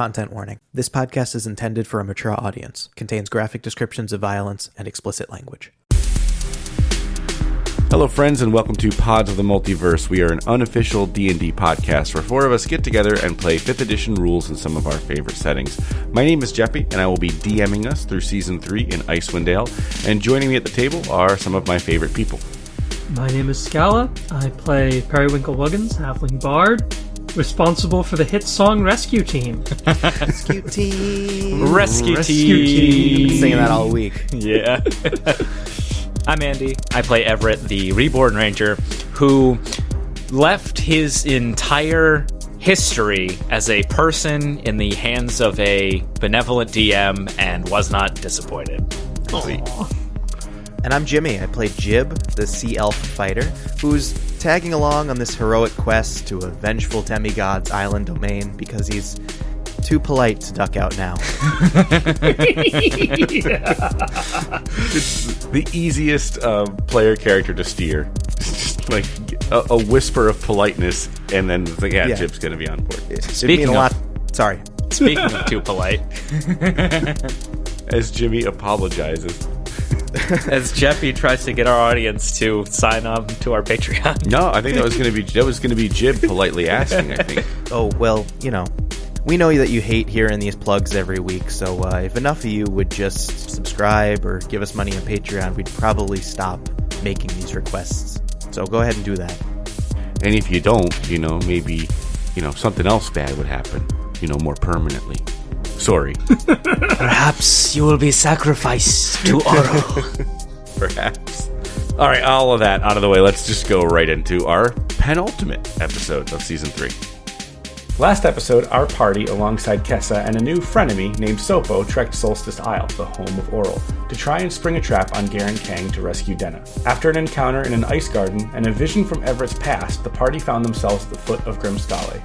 Content warning. This podcast is intended for a mature audience, contains graphic descriptions of violence and explicit language. Hello, friends, and welcome to Pods of the Multiverse. We are an unofficial D&D podcast where four of us get together and play 5th edition rules in some of our favorite settings. My name is Jeppy, and I will be DMing us through Season 3 in Icewind Dale, and joining me at the table are some of my favorite people. My name is Scala. I play Periwinkle Wuggins, Halfling Bard, responsible for the hit song Rescue Team. Rescue team. Rescue, Rescue team. team. Singing that all week. Yeah. I'm Andy. I play Everett, the reborn ranger, who left his entire history as a person in the hands of a benevolent DM and was not disappointed. And I'm Jimmy. I play Jib, the sea elf fighter, who's tagging along on this heroic quest to a vengeful demigod's island domain because he's too polite to duck out now. It's the easiest uh, player character to steer. Just like a, a whisper of politeness, and then it's like, yeah, Yeah. Jib's going to be on board. It'd Speaking mean a of- lot. Sorry. Speaking of too polite, As Jimmy apologizes. as Jeffy tries to get our audience to sign up to our Patreon. No, I think that was going to be that was going to be Jib politely asking. I think. Oh, well, you know, we know that you hate hearing these plugs every week, so uh, if enough of you would just subscribe or give us money on Patreon, we'd probably stop making these requests. So go ahead and do that. And if you don't, you know, maybe, you know, something else bad would happen, you know, more permanently. Sorry, Perhaps you will be sacrificed to Oro. perhaps. All right, all of that out of the way. Let's just go right into our penultimate episode of season three. Last episode, our party, alongside Kessa and a new frenemy named Sopo, trekked Solstice Isle, the home of Auril, to try and spring a trap on Garen Kang to rescue Denna. After an encounter in an ice garden and a vision from Everett's past, the party found themselves at the foot of Grimskalle,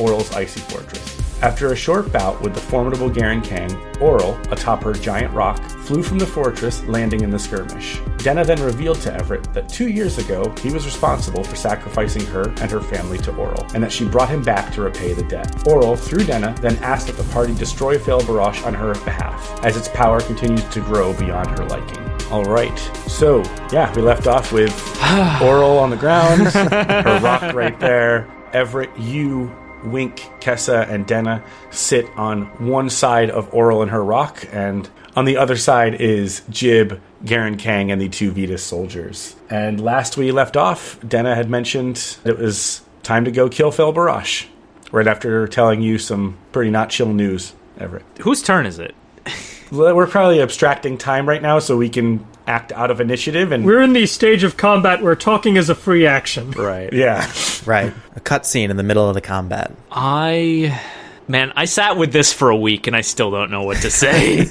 Auril's icy fortress. After a short bout with the formidable Garen Kang, Auril, atop her giant rock, flew from the fortress, landing in the skirmish. Denna then revealed to Everett that two years ago he was responsible for sacrificing her and her family to Auril, and that she brought him back to repay the debt. Auril, through Denna, then asked that the party destroy Fail Barash on her behalf, as its power continues to grow beyond her liking. All right, so yeah, we left off with Auril on the ground, her rock right there. Everett, you Wink, Kessa, and Denna sit on one side of Auril and her rock, and on the other side is Jib, Garen Kang, and the two Vetus soldiers. And last we left off, Denna had mentioned it was time to go kill Fel Barash, right after telling you some pretty not chill news, Everett. Whose turn is it? Well, We're probably abstracting time right now so we can act out of initiative and. We're in the stage of combat where talking is a free action. Right. yeah. Right. A cutscene in the middle of the combat. I. Man, I sat with this for a week and I still don't know what to say.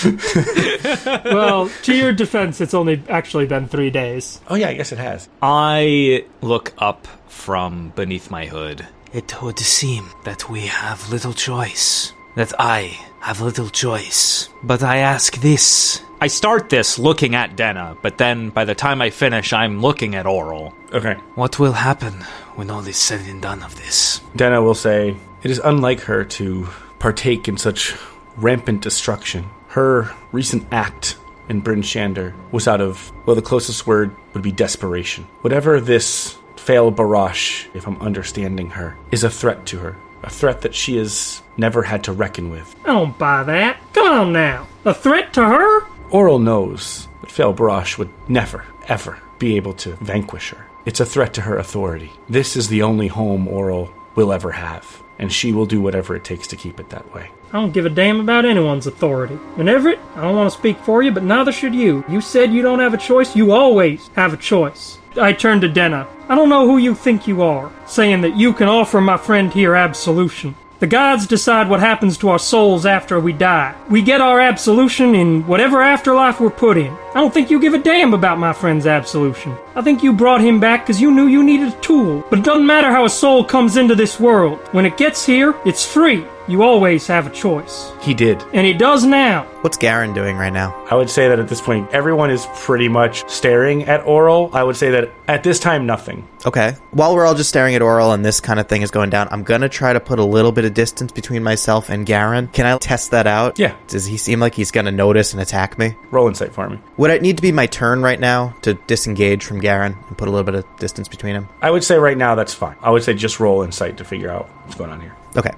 Well, to your defense, it's only actually been three days. Oh, yeah, I guess it has. I look up from beneath my hood. It would seem that we have little choice. That I have little choice. But I ask this. I start this looking at Denna, but then by the time I finish, I'm looking at Auril. Okay. What will happen when all is said and done of this? Denna will say, It is unlike her to partake in such rampant destruction. Her recent act in Bryn Shander was out of, well, the closest word would be desperation. Whatever this Fail Barash, if I'm understanding her, is a threat to her. A threat that she has never had to reckon with. I don't buy that. Come on now. A threat to her? Auril knows that Fail Barash would never, ever be able to vanquish her. It's a threat to her authority. This is the only home Auril will ever have, and she will do whatever it takes to keep it that way. I don't give a damn about anyone's authority. And Everett, I don't want to speak for you, but neither should you. You said you don't have a choice. You always have a choice. I turn to Denna. I don't know who you think you are, saying that you can offer my friend here absolution. The gods decide what happens to our souls after we die. We get our absolution in whatever afterlife we're put in. I don't think you give a damn about my friend's absolution. I think you brought him back because you knew you needed a tool. But it doesn't matter how a soul comes into this world. When it gets here, it's free. You always have a choice. He did. And he does now. What's Garen doing right now? I would say that at this point, everyone is pretty much staring at Auril. I would say that at this time, nothing. Okay. While we're all just staring at Auril and this kind of thing is going down, I'm gonna try to put a little bit of distance between myself and Garen. Can I test that out? Yeah. Does he seem like he's gonna notice and attack me? Roll insight for me. Would it need to be my turn right now to disengage from Garen and put a little bit of distance between him? I would say right now that's fine. I would say just roll insight to figure out what's going on here. Okay.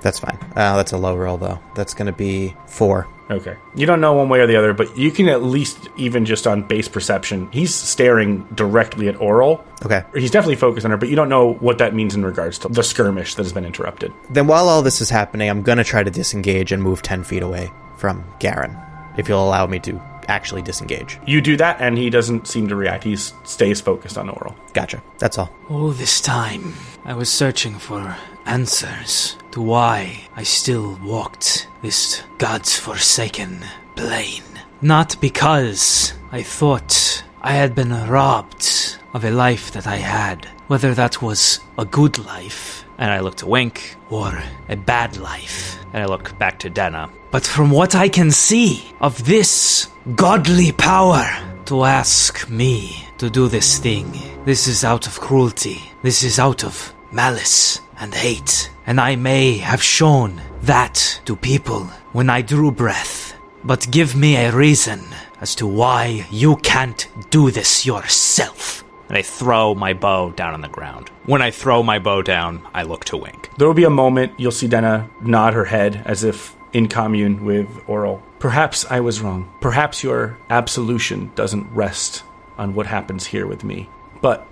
That's fine. Uh, that's a low roll though. That's gonna be four. Okay. You don't know one way or the other, but you can at least, even just on base perception, he's staring directly at Auril. Okay. He's definitely focused on her, but you don't know what that means in regards to the skirmish that has been interrupted. Then while all this is happening, I'm gonna try to disengage and move ten feet away from Garen. If you'll allow me to actually disengage. You do that, and he doesn't seem to react. He stays focused on Auril. Gotcha. That's all. All this time, I was searching for answers to why I still walked this God's forsaken plain. Not because I thought I had been robbed of a life that I had, whether that was a good life, and I look to Wink, or a bad life, and I look back to Denna. But from what I can see of this godly power, to ask me to do this thing. This is out of cruelty. This is out of malice and hate. And I may have shown that to people when I drew breath. But give me a reason as to why you can't do this yourself. And I throw my bow down on the ground. When I throw my bow down, I look to Wink. There will be a moment you'll see Denna nod her head as if in commune with Auril. Perhaps I was wrong. Perhaps your absolution doesn't rest on what happens here with me. But,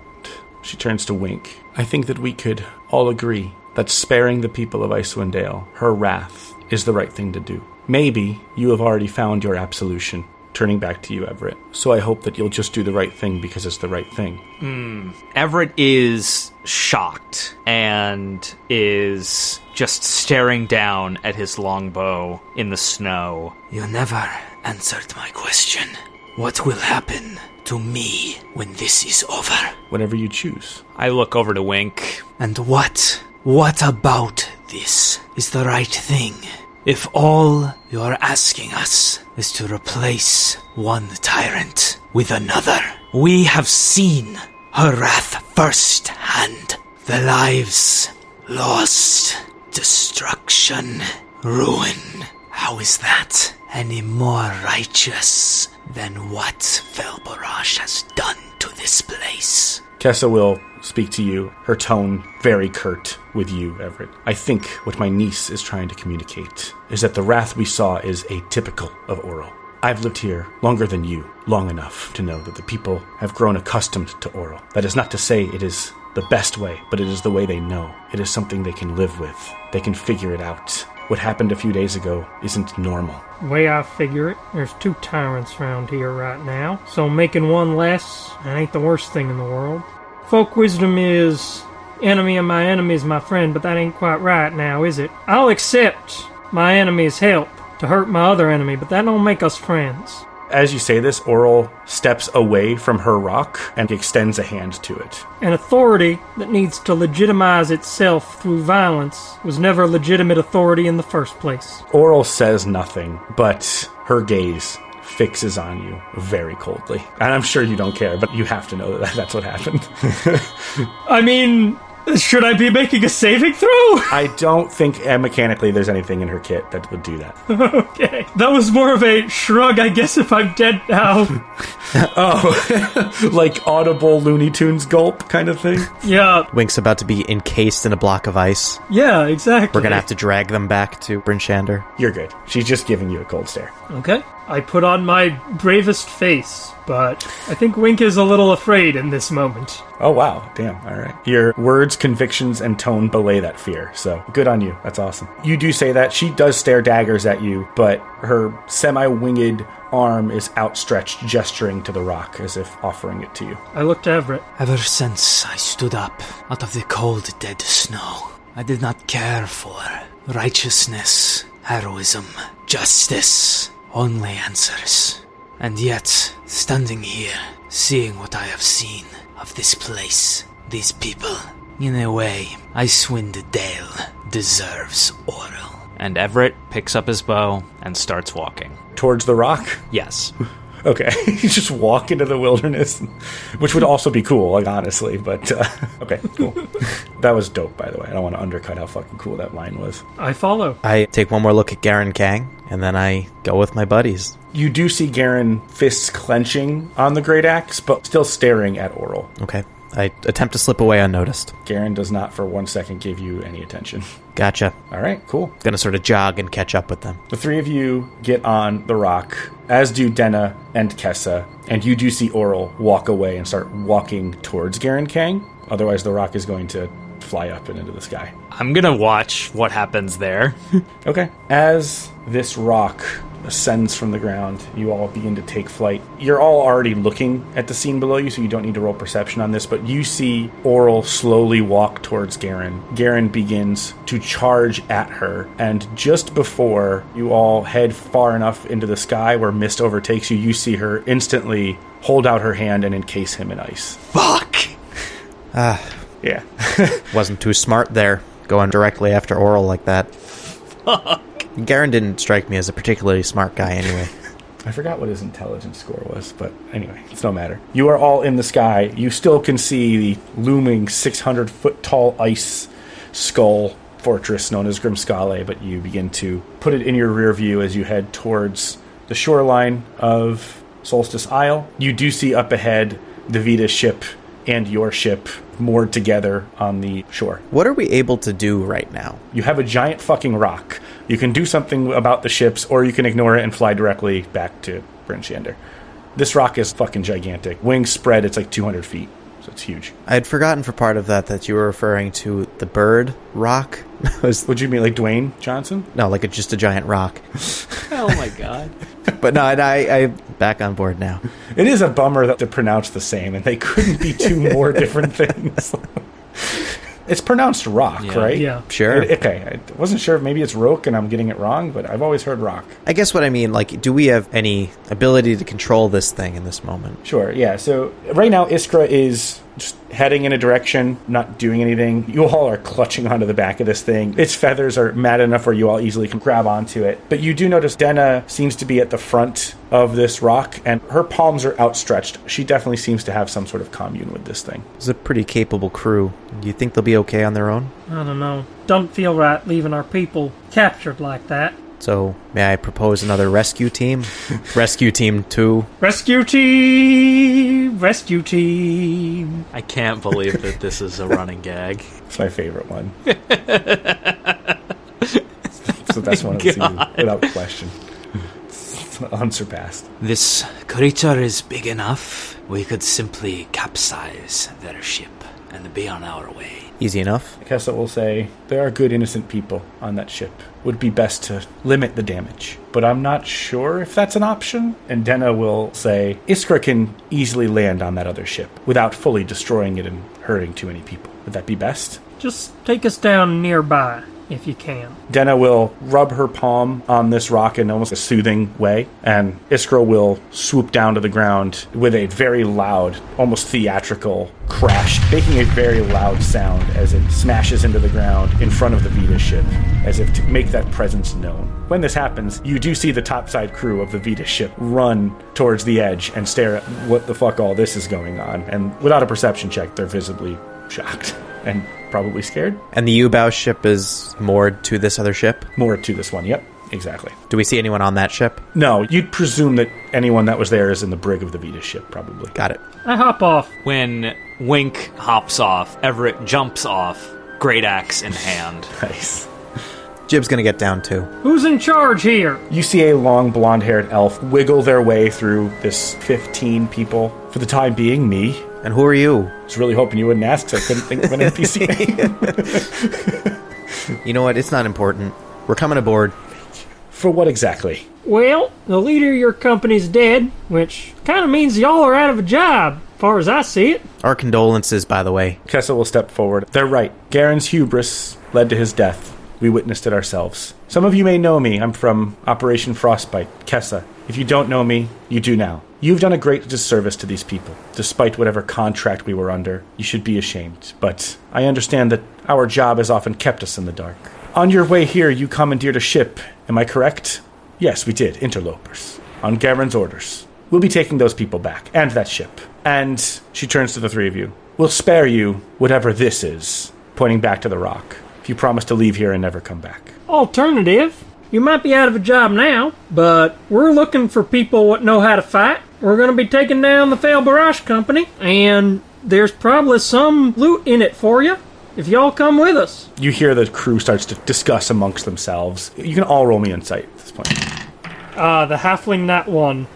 she turns to Wink, I think that we could all agree that sparing the people of Icewind Dale her wrath is the right thing to do. Maybe you have already found your absolution. Turning back to you, Everett. So I hope that you'll just do the right thing because it's the right thing. Hmm. Everett is shocked and is just staring down at his longbow in the snow. You never answered my question. What will happen to me when this is over? Whatever you choose. I look over to Wink. And what? What about this is the right thing? If all you're asking us is to replace one tyrant with another, we have seen her wrath firsthand. The lives lost, destruction, ruin. How is that any more righteous than what Velbarash has done to this place? Kessa will speak to you, her tone very curt with you, Everett. I think what my niece is trying to communicate is that the wrath we saw is atypical of Auril. I've lived here longer than you, long enough to know that the people have grown accustomed to Auril. That is not to say it is the best way, but it is the way they know. It is something they can live with. They can figure it out. What happened a few days ago isn't normal. Way I figure it, there's two tyrants around here right now, so making one less ain't the worst thing in the world. Folk wisdom is enemy of my enemy is my friend, but that ain't quite right now, is it? I'll accept my enemy's help to hurt my other enemy, but that don't make us friends. As you say this, Auril steps away from her rock and extends a hand to it. An authority that needs to legitimize itself through violence was never a legitimate authority in the first place. Auril says nothing, but her gaze fixes on you very coldly. And I'm sure you don't care, but you have to know that that's what happened. I mean, should I be making a saving throw? I don't think uh, mechanically there's anything in her kit that would do that. okay. That was more of a shrug, I guess, if I'm dead now. oh, like audible Looney Tunes gulp kind of thing? yeah, Wink's about to be encased in a block of ice. yeah, exactly. We're gonna have to drag them back to Bryn Shander. You're good. She's just giving you a cold stare. Okay. I put on my bravest face, but I think Wink is a little afraid in this moment. Oh, wow. Damn. All right. Your words, convictions, and tone belay that fear. So good on you. That's awesome. You do say that. She does stare daggers at you, but her semi winged arm is outstretched, gesturing to the rock as if offering it to you. I looked to Everett. Ever since I stood up out of the cold, dead snow, I did not care for righteousness, heroism, justice, only answers. And yet, standing here, seeing what I have seen of this place, these people, in a way, Icewind Dale deserves Auril. and Everett picks up his bow and starts walking. Towards the rock? Yes. Okay. you just walk into the wilderness, which would also be cool, like, honestly. But, uh, okay, cool. that was dope, by the way. I don't want to undercut how fucking cool that line was. I follow. I take one more look at Garen Kang, and then I go with my buddies. You do see Garen fists clenching on the great axe, but still staring at Auril. Okay. I attempt to slip away unnoticed. Garen does not for one second give you any attention. Gotcha. All right, cool. Gonna sort of jog and catch up with them. The three of you get on the rock, as do Denna and Kessa, and you do see Auril walk away and start walking towards Garen Kang. Otherwise, the rock is going to fly up and into the sky. I'm gonna watch what happens there. Okay. As this rock ascends from the ground, you all begin to take flight. You're all already looking at the scene below you, so you don't need to roll perception on this, but you see Auril slowly walk towards Garen. Garen begins to charge at her, and just before you all head far enough into the sky where mist overtakes you, you see her instantly hold out her hand and encase him in ice. Fuck! Ah. Yeah. Wasn't too smart there, going directly after Auril like that. Garen didn't strike me as a particularly smart guy anyway. I forgot what his intelligence score was, but anyway, it's no matter. You are all in the sky. You still can see the looming 600 foot tall ice skull fortress known as Grimskalle, but you begin to put it in your rear view as you head towards the shoreline of Solstice Isle. You do see up ahead the Vita ship and your ship moored together on the shore. What are we able to do right now? You have a giant fucking rock. You can do something about the ships, or you can ignore it and fly directly back to Bryn Shander. This rock is fucking gigantic. Wings spread, it's like 200 feet, so it's huge. I had forgotten for part of that that you were referring to the bird rock. was Would you mean like Dwayne Johnson? no, like a, just a giant rock. Oh my god. But no, I, I, I back on board now. It is a bummer that they're pronounced the same, and they couldn't be two more different things. It's pronounced rock, Yeah. right? Yeah. Sure. It- okay, I wasn't sure if maybe it's roke and I'm getting it wrong, but I've always heard rock. I guess what I mean, like, do we have any ability to control this thing in this moment? Sure, yeah. So right now, Iskra is just heading in a direction, not doing anything. You all are clutching onto the back of this thing. Its feathers are mad enough where you all easily can grab onto it. But you do notice Denna seems to be at the front of this rock, and her palms are outstretched. She definitely seems to have some sort of commune with this thing. It's a pretty capable crew. Do you think they'll be okay on their own? I don't know. Don't feel right leaving our people captured like that. So, may I propose another rescue team? rescue team 2. Rescue team! Rescue team! I can't believe that this is a running gag. It's my favorite one. it's the best oh one of the season, without question. It's unsurpassed. This creature is big enough. We could simply capsize their ship and be on our way. Easy enough. Kessa will say, There are good innocent people on that ship. Would be best to limit the damage. But I'm not sure if that's an option. And Denna will say, Iskra can easily land on that other ship without fully destroying it and hurting too many people. Would that be best? Just take us down nearby, if you can. Denna will rub her palm on this rock in almost a soothing way, and Iskra will swoop down to the ground with a very loud, almost theatrical crash, making a very loud sound as it smashes into the ground in front of the Vita ship, as if to make that presence known. When this happens, you do see the topside crew of the Vita ship run towards the edge and stare at what the fuck all this is going on, and without a perception check, they're visibly shocked and probably scared. And the U-bow ship is moored to this other ship. More to this one, yep. Exactly. Do we see anyone on that ship? No, you'd presume that anyone that was there is in the brig of the Vita ship, probably. Got it. I hop off. When Wink hops off, Everett jumps off, great axe in hand. Nice. Jib's gonna get down too. Who's in charge here? You see a long blonde haired elf wiggle their way through this 15 people. For the time being, me. And who are you? I was really hoping you wouldn't ask, so I couldn't think of an NPC name. You know what? It's not important. We're coming aboard. For what exactly? Well, the leader of your company's dead, which kind of means y'all are out of a job, far as I see it. Our condolences, by the way. Kessa will step forward. They're right. Garen's hubris led to his death. We witnessed it ourselves. Some of you may know me. I'm from Operation Frostbite, Kessa. If you don't know me, you do now. You've done a great disservice to these people. Despite whatever contract we were under, you should be ashamed. But I understand that our job has often kept us in the dark. On your way here, you commandeered a ship. Am I correct? Yes, we did. Interlopers. On Garen's orders. We'll be taking those people back, and that ship. And she turns to the three of you. We'll spare you whatever this is, pointing back to the rock, if you promise to leave here and never come back. Alternative, you might be out of a job now, but we're looking for people what know how to fight. We're going to be taking down the Fail Barrage Company, and there's probably some loot in it for you if y'all come with us. You hear the crew starts to discuss amongst themselves. You can all roll me insight at this point. Ah, the halfling nat one.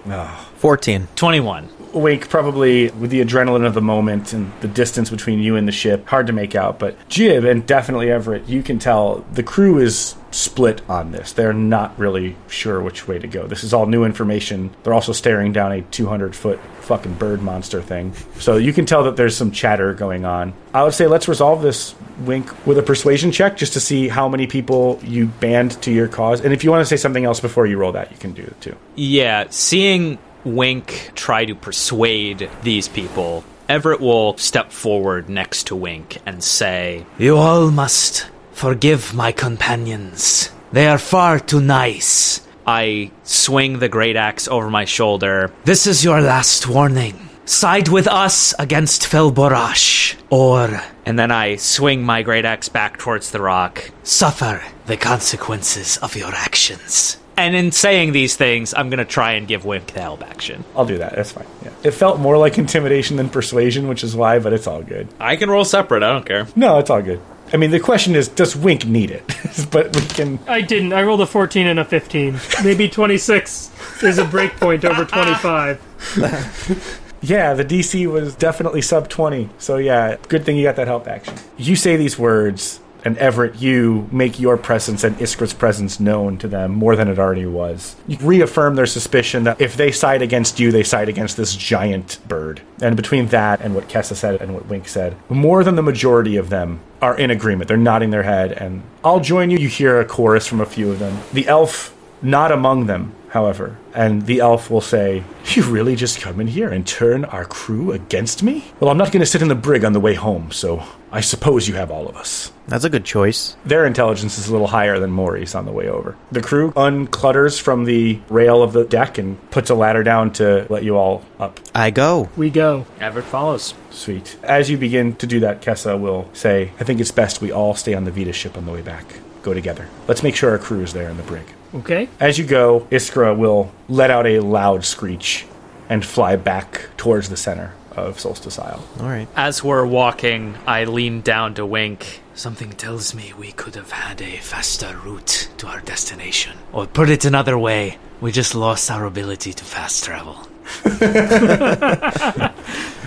14. 21. Wake, probably with the adrenaline of the moment and the distance between you and the ship, hard to make out. But Jib and definitely Everett, you can tell the crew is split on this. They're not really sure which way to go. This is all new information. They're also staring down a 200 foot fucking bird monster thing. So you can tell that there's some chatter going on. I would say let's resolve this wink with a persuasion check just to see how many people you band to your cause. And if you want to say something else before you roll that, you can do it too. Yeah, seeing Wink try to persuade these people, Everett will step forward next to Wink and say, You all must forgive my companions. They are far too nice. I swing the great axe over my shoulder. This is your last warning. Side with us against Felborash. Or, and then I swing my great axe back towards the rock. Suffer the consequences of your actions. And in saying these things, I'm gonna try and give Wink the help action. I'll do that. That's fine. Yeah. It felt more like intimidation than persuasion, which is why, but it's all good. I can roll separate, I don't care. No, it's all good. I mean, the question is, does Wink need it? but we can. I didn't. I rolled a 14 and a 15. Maybe 26 is a breakpoint over 25. Yeah, the DC was definitely sub 20. So, yeah, good thing you got that help action. You say these words, and Everett, you make your presence and Iskra's presence known to them more than it already was. You reaffirm their suspicion that if they side against you, they side against this giant bird. And between that and what Kessa said and what Wink said, more than the majority of them are in agreement. They're nodding their head, and I'll join you. You hear a chorus from a few of them. The elf, not among them, however. And the elf will say, You really just come in here and turn our crew against me? Well, I'm not going to sit in the brig on the way home, so I suppose you have all of us. That's a good choice. Their intelligence is a little higher than Maury's on the way over. The crew unclutters from the rail of the deck and puts a ladder down to let you all up. I go. We go. Everett follows. Sweet. As you begin to do that, Kessa will say, I think it's best we all stay on the Vita ship on the way back. Go together. Let's make sure our crew is there in the brig. Okay. As you go, Iskra will let out a loud screech and fly back towards the center of Solstice Isle. All right. As we're walking, I lean down to Wink. Something tells me we could have had a faster route to our destination. Or put it another way, we just lost our ability to fast travel.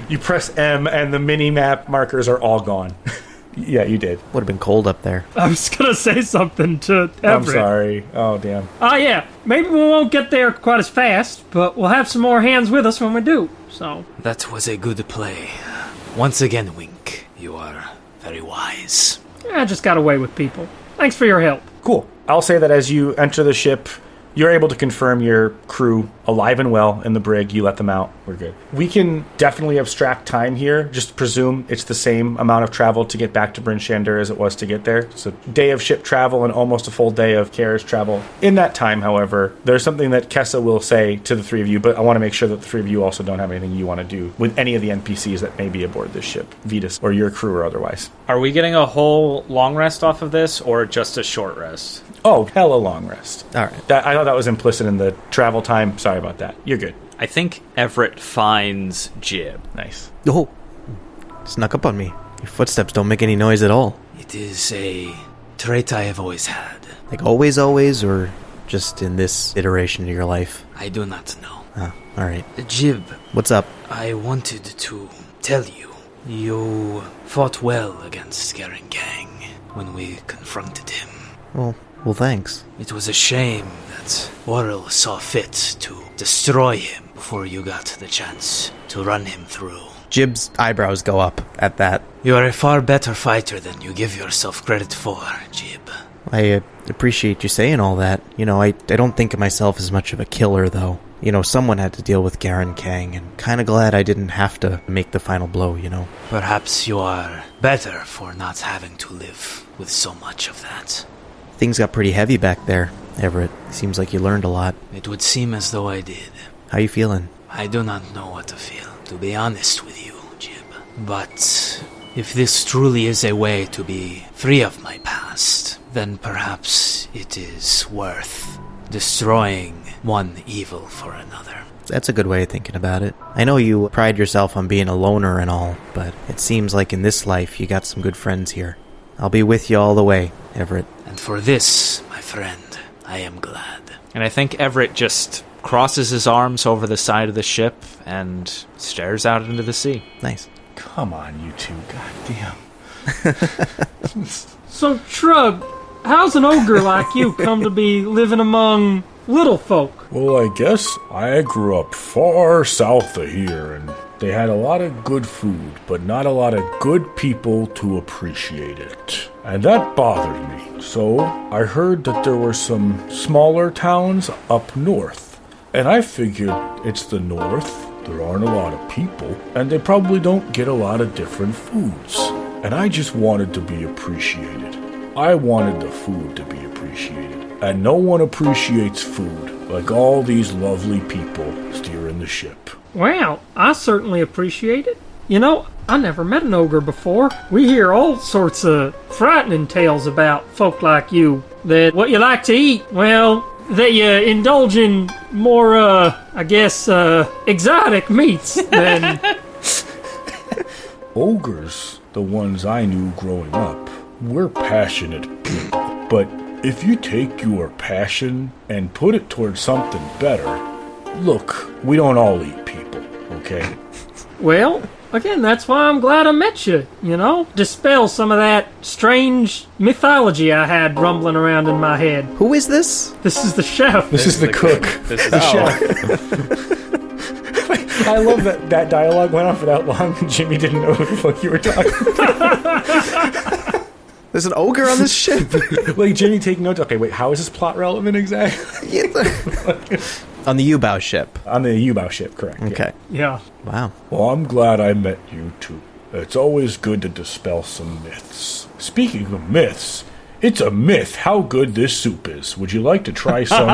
You press M and the mini map markers are all gone. yeah, you did. Would have been cold up there. I was gonna say something to Everett. I'm sorry. Oh, damn. Ah, yeah. Maybe we won't get there quite as fast, but we'll have some more hands with us when we do. So, That was a good play. Once again, Wink, you are very wise. I just got away with people. Thanks for your help. Cool. I'll say that as you enter the ship, you're able to confirm your crew alive and well in the brig. You let them out. We're good. We can definitely abstract time here. Just presume it's the same amount of travel to get back to Bryn Shander as it was to get there. So, day of ship travel and almost a full day of carriage travel. In that time, however, there's something that Kessa will say to the three of you, but I want to make sure that the three of you also don't have anything you want to do with any of the NPCs that may be aboard this ship, Vetus or your crew or otherwise. Are we getting a whole long rest off of this, or just a short rest? Oh, hell, a long rest. All right. That, I thought that was implicit in the travel time. Sorry about that. You're good. I think Everett finds Jib. Nice. Oh, snuck up on me. Your footsteps don't make any noise at all. It is a trait I have always had. Like always, always, or just in this iteration of your life? I do not know. Oh, all right. Jib, What's up? I wanted to tell you. You fought well against Garen Kang when we confronted him. Well, well, thanks. It was a shame that Auril saw fit to destroy him before you got the chance to run him through. Jib's eyebrows go up at that. You are a far better fighter than you give yourself credit for, Jib. I uh, appreciate you saying all that. You know, I, I don't think of myself as much of a killer, though. You know, someone had to deal with Garen Kang, and kind of glad I didn't have to make the final blow, you know. Perhaps you are better for not having to live with so much of that. Things got pretty heavy back there, Everett. Seems like you learned a lot. It would seem as though I did. How are you feeling? I do not know what to feel, to be honest with you, Jib. But if this truly is a way to be free of my past, then perhaps it is worth destroying one evil for another. That's a good way of thinking about it. I know you pride yourself on being a loner and all, but it seems like in this life you got some good friends here. I'll be with you all the way, Everett. And for this, my friend, I am glad. And I think Everett just crosses his arms over the side of the ship and stares out into the sea. Nice. Come on, you two. Goddamn. So, Shrug, how's an ogre like you come to be living among little folk? Well, I guess I grew up far south of here, and they had a lot of good food, but not a lot of good people to appreciate it. And that bothered me. So I heard that there were some smaller towns up north. And I figured it's the north, there aren't a lot of people, and they probably don't get a lot of different foods. And I just wanted to be appreciated. I wanted the food to be appreciated. And no one appreciates food like all these lovely people steering the ship. Wow, I certainly appreciate it. You know, I never met an ogre before. We hear all sorts of frightening tales about folk like you. That what you like to eat, well, that you indulge in more, uh, I guess, uh, exotic meats than. Ogres, the ones I knew growing up, were passionate people. But if you take your passion and put it towards something better, look, we don't all eat people, okay? well, again, that's why I'm glad I met you, you know? Dispel some of that strange mythology I had rumbling around in my head. Who is this? This is the chef. This is the cook. This is The chef. I love that that dialogue went on for that long and Jimmy didn't know who the fuck you were talking There's an ogre on this ship. Like Jimmy taking notes. Okay, wait, how is this plot relevant exactly? on the U-bow ship. On the U-bow ship, correct. yeah. Okay. Yeah. Wow. Well, I'm glad I met you two. It's always good to dispel some myths. Speaking of myths, it's a myth how good this soup is. Would you like to try some?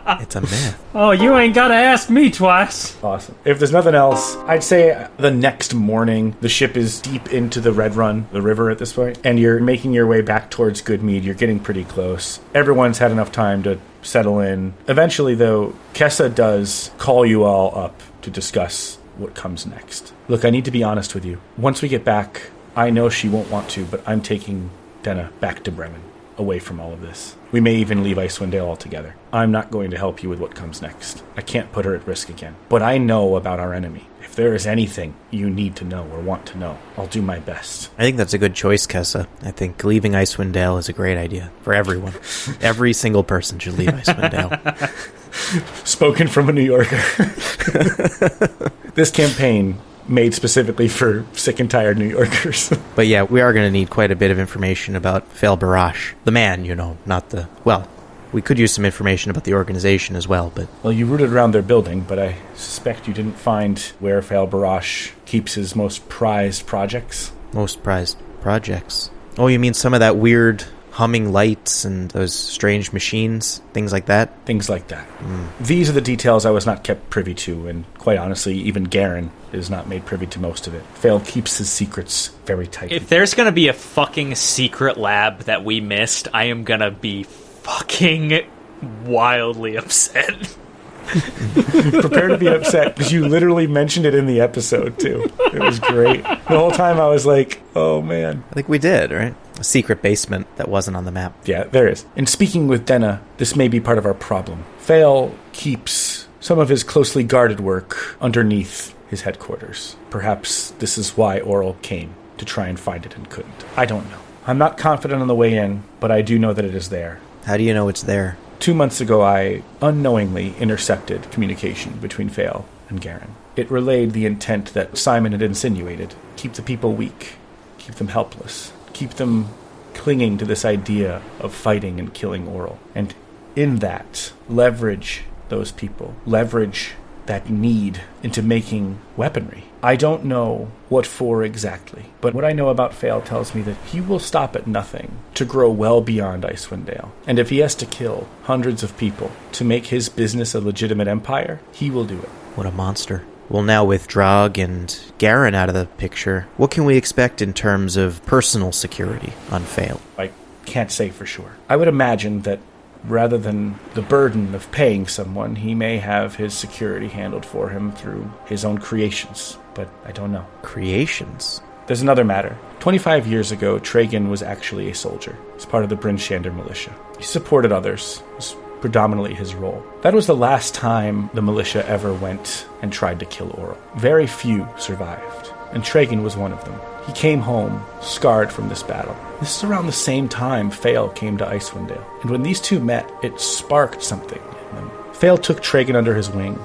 It's a myth. Oh, you ain't gotta ask me twice. Awesome. If there's nothing else, I'd say the next morning, the ship is deep into the Red Run, the river at this point, and you're making your way back towards Goodmead. You're getting pretty close. Everyone's had enough time to settle in. Eventually, though, Kessa does call you all up to discuss what comes next. Look, I need to be honest with you. Once we get back, I know she won't want to, but I'm taking Denna back to Bremen, away from all of this. We may even leave Icewind Dale altogether. I'm not going to help you with what comes next. I can't put her at risk again. But I know about our enemy. If there is anything you need to know or want to know, I'll do my best. I think that's a good choice, Kessa. I think leaving Icewind Dale is a great idea for everyone. Every single person should leave Icewind Dale. Spoken from a New Yorker. this campaign made specifically for sick and tired New Yorkers. But yeah, we are going to need quite a bit of information about Fail Barash. The man, you know, not the. Well, we could use some information about the organization as well, but well, you rooted around their building, but I suspect you didn't find where Fail Barash keeps his most prized projects. most prized projects. Oh, you mean some of that weird humming lights and those strange machines, things like that? things like that. Hmm. These are the details I was not kept privy to, and quite honestly, even Garen is not made privy to most of it. Fail keeps his secrets very tight. If there's gonna be a fucking secret lab that we missed, I am gonna be fucking wildly upset. Prepare to be upset because you literally mentioned it in the episode too. It was great. The whole time I was like, "Oh man, I think we did, right? A secret basement that wasn't on the map. yeah, there is." And speaking with Denna, this may be part of our problem. Fail keeps some of his closely guarded work underneath his headquarters. Perhaps this is why Auril came to try and find it and couldn't. I don't know. I'm not confident on the way in, but I do know that it is there. How do you know it's there? Two months ago, I unknowingly intercepted communication between Fail and Garen. It relayed the intent that Simon had insinuated keep the people weak, keep them helpless, keep them clinging to this idea of fighting and killing Auril. And in that, leverage those people, leverage that need into making weaponry. I don't know what for exactly, but what I know about Fail tells me that he will stop at nothing to grow well beyond Icewind Dale. And if he has to kill hundreds of people to make his business a legitimate empire, he will do it. What a monster. Well, now with Drog and Garen out of the picture, what can we expect in terms of personal security on Fail? I can't say for sure. I would imagine that rather than the burden of paying someone, he may have his security handled for him through his own creations, but I don't know. Creations. There's another matter. 25 years ago, Tragan was actually a soldier. He's part of the Bryn Shander militia. He supported others. Was predominantly his role. That was the last time the militia ever went and tried to kill Auril. Very few survived, and Tragan was one of them. He came home scarred from this battle. This is around the same time Fail came to Icewind Dale, and when these two met, it sparked something in them. Fail took Tragan under his wing,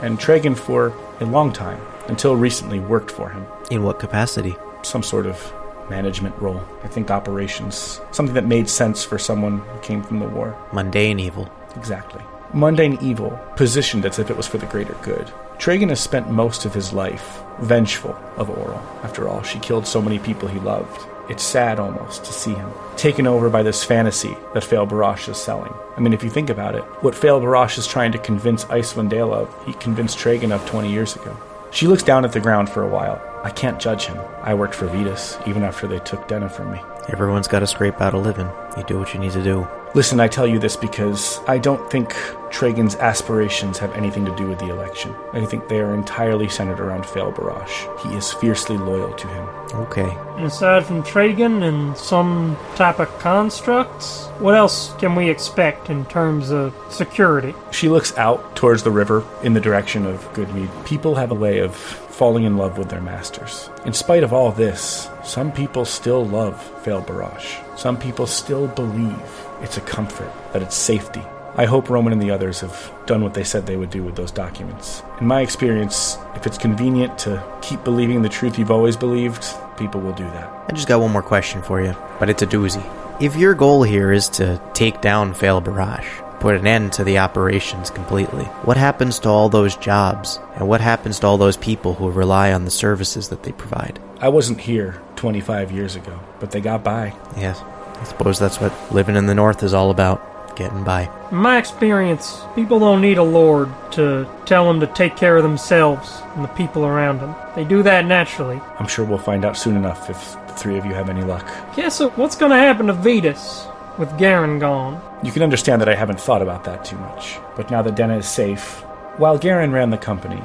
and Tragan for a long time, until recently, worked for him. In what capacity? Some sort of management role. I think operations. Something that made sense for someone who came from the war. Mundane evil. Exactly. Mundane evil, positioned as if it was for the greater good. Tragan has spent most of his life vengeful of Auril. After all, she killed so many people he loved. It's sad almost to see him taken over by this fantasy that Fail Barash is selling. I mean, if you think about it, what Fail Barash is trying to convince Icewind Dale of, he convinced Tragan of 20 years ago. She looks down at the ground for a while. I can't judge him. I worked for Vetus, even after they took Denna from me. Everyone's got to scrape out a living. You do what you need to do. Listen, I tell you this because I don't think Tragan's aspirations have anything to do with the election. I think they are entirely centered around Fail Barash. He is fiercely loyal to him. Okay. Aside from Tragan and some type of constructs, what else can we expect in terms of security? She looks out towards the river in the direction of Goodmead. People have a way of falling in love with their masters. In spite of all this, some people still love Fail Barash. Some people still believe it's a comfort, that it's safety. I hope Roman and the others have done what they said they would do with those documents. In my experience, if it's convenient to keep believing the truth you've always believed, people will do that. I just got one more question for you, but it's a doozy. If your goal here is to take down Fail Barrage, put an end to the operations completely, what happens to all those jobs? And what happens to all those people who rely on the services that they provide? I wasn't here 25 years ago, but they got by. Yes, I suppose that's what living in the North is all about getting by. In my experience, people don't need a lord to tell them to take care of themselves and the people around them. They do that naturally. I'm sure we'll find out soon enough if the three of you have any luck. Yeah, so what's gonna happen to Vetus with Garen gone? You can understand that I haven't thought about that too much. But now that Denna is safe, while Garen ran the company,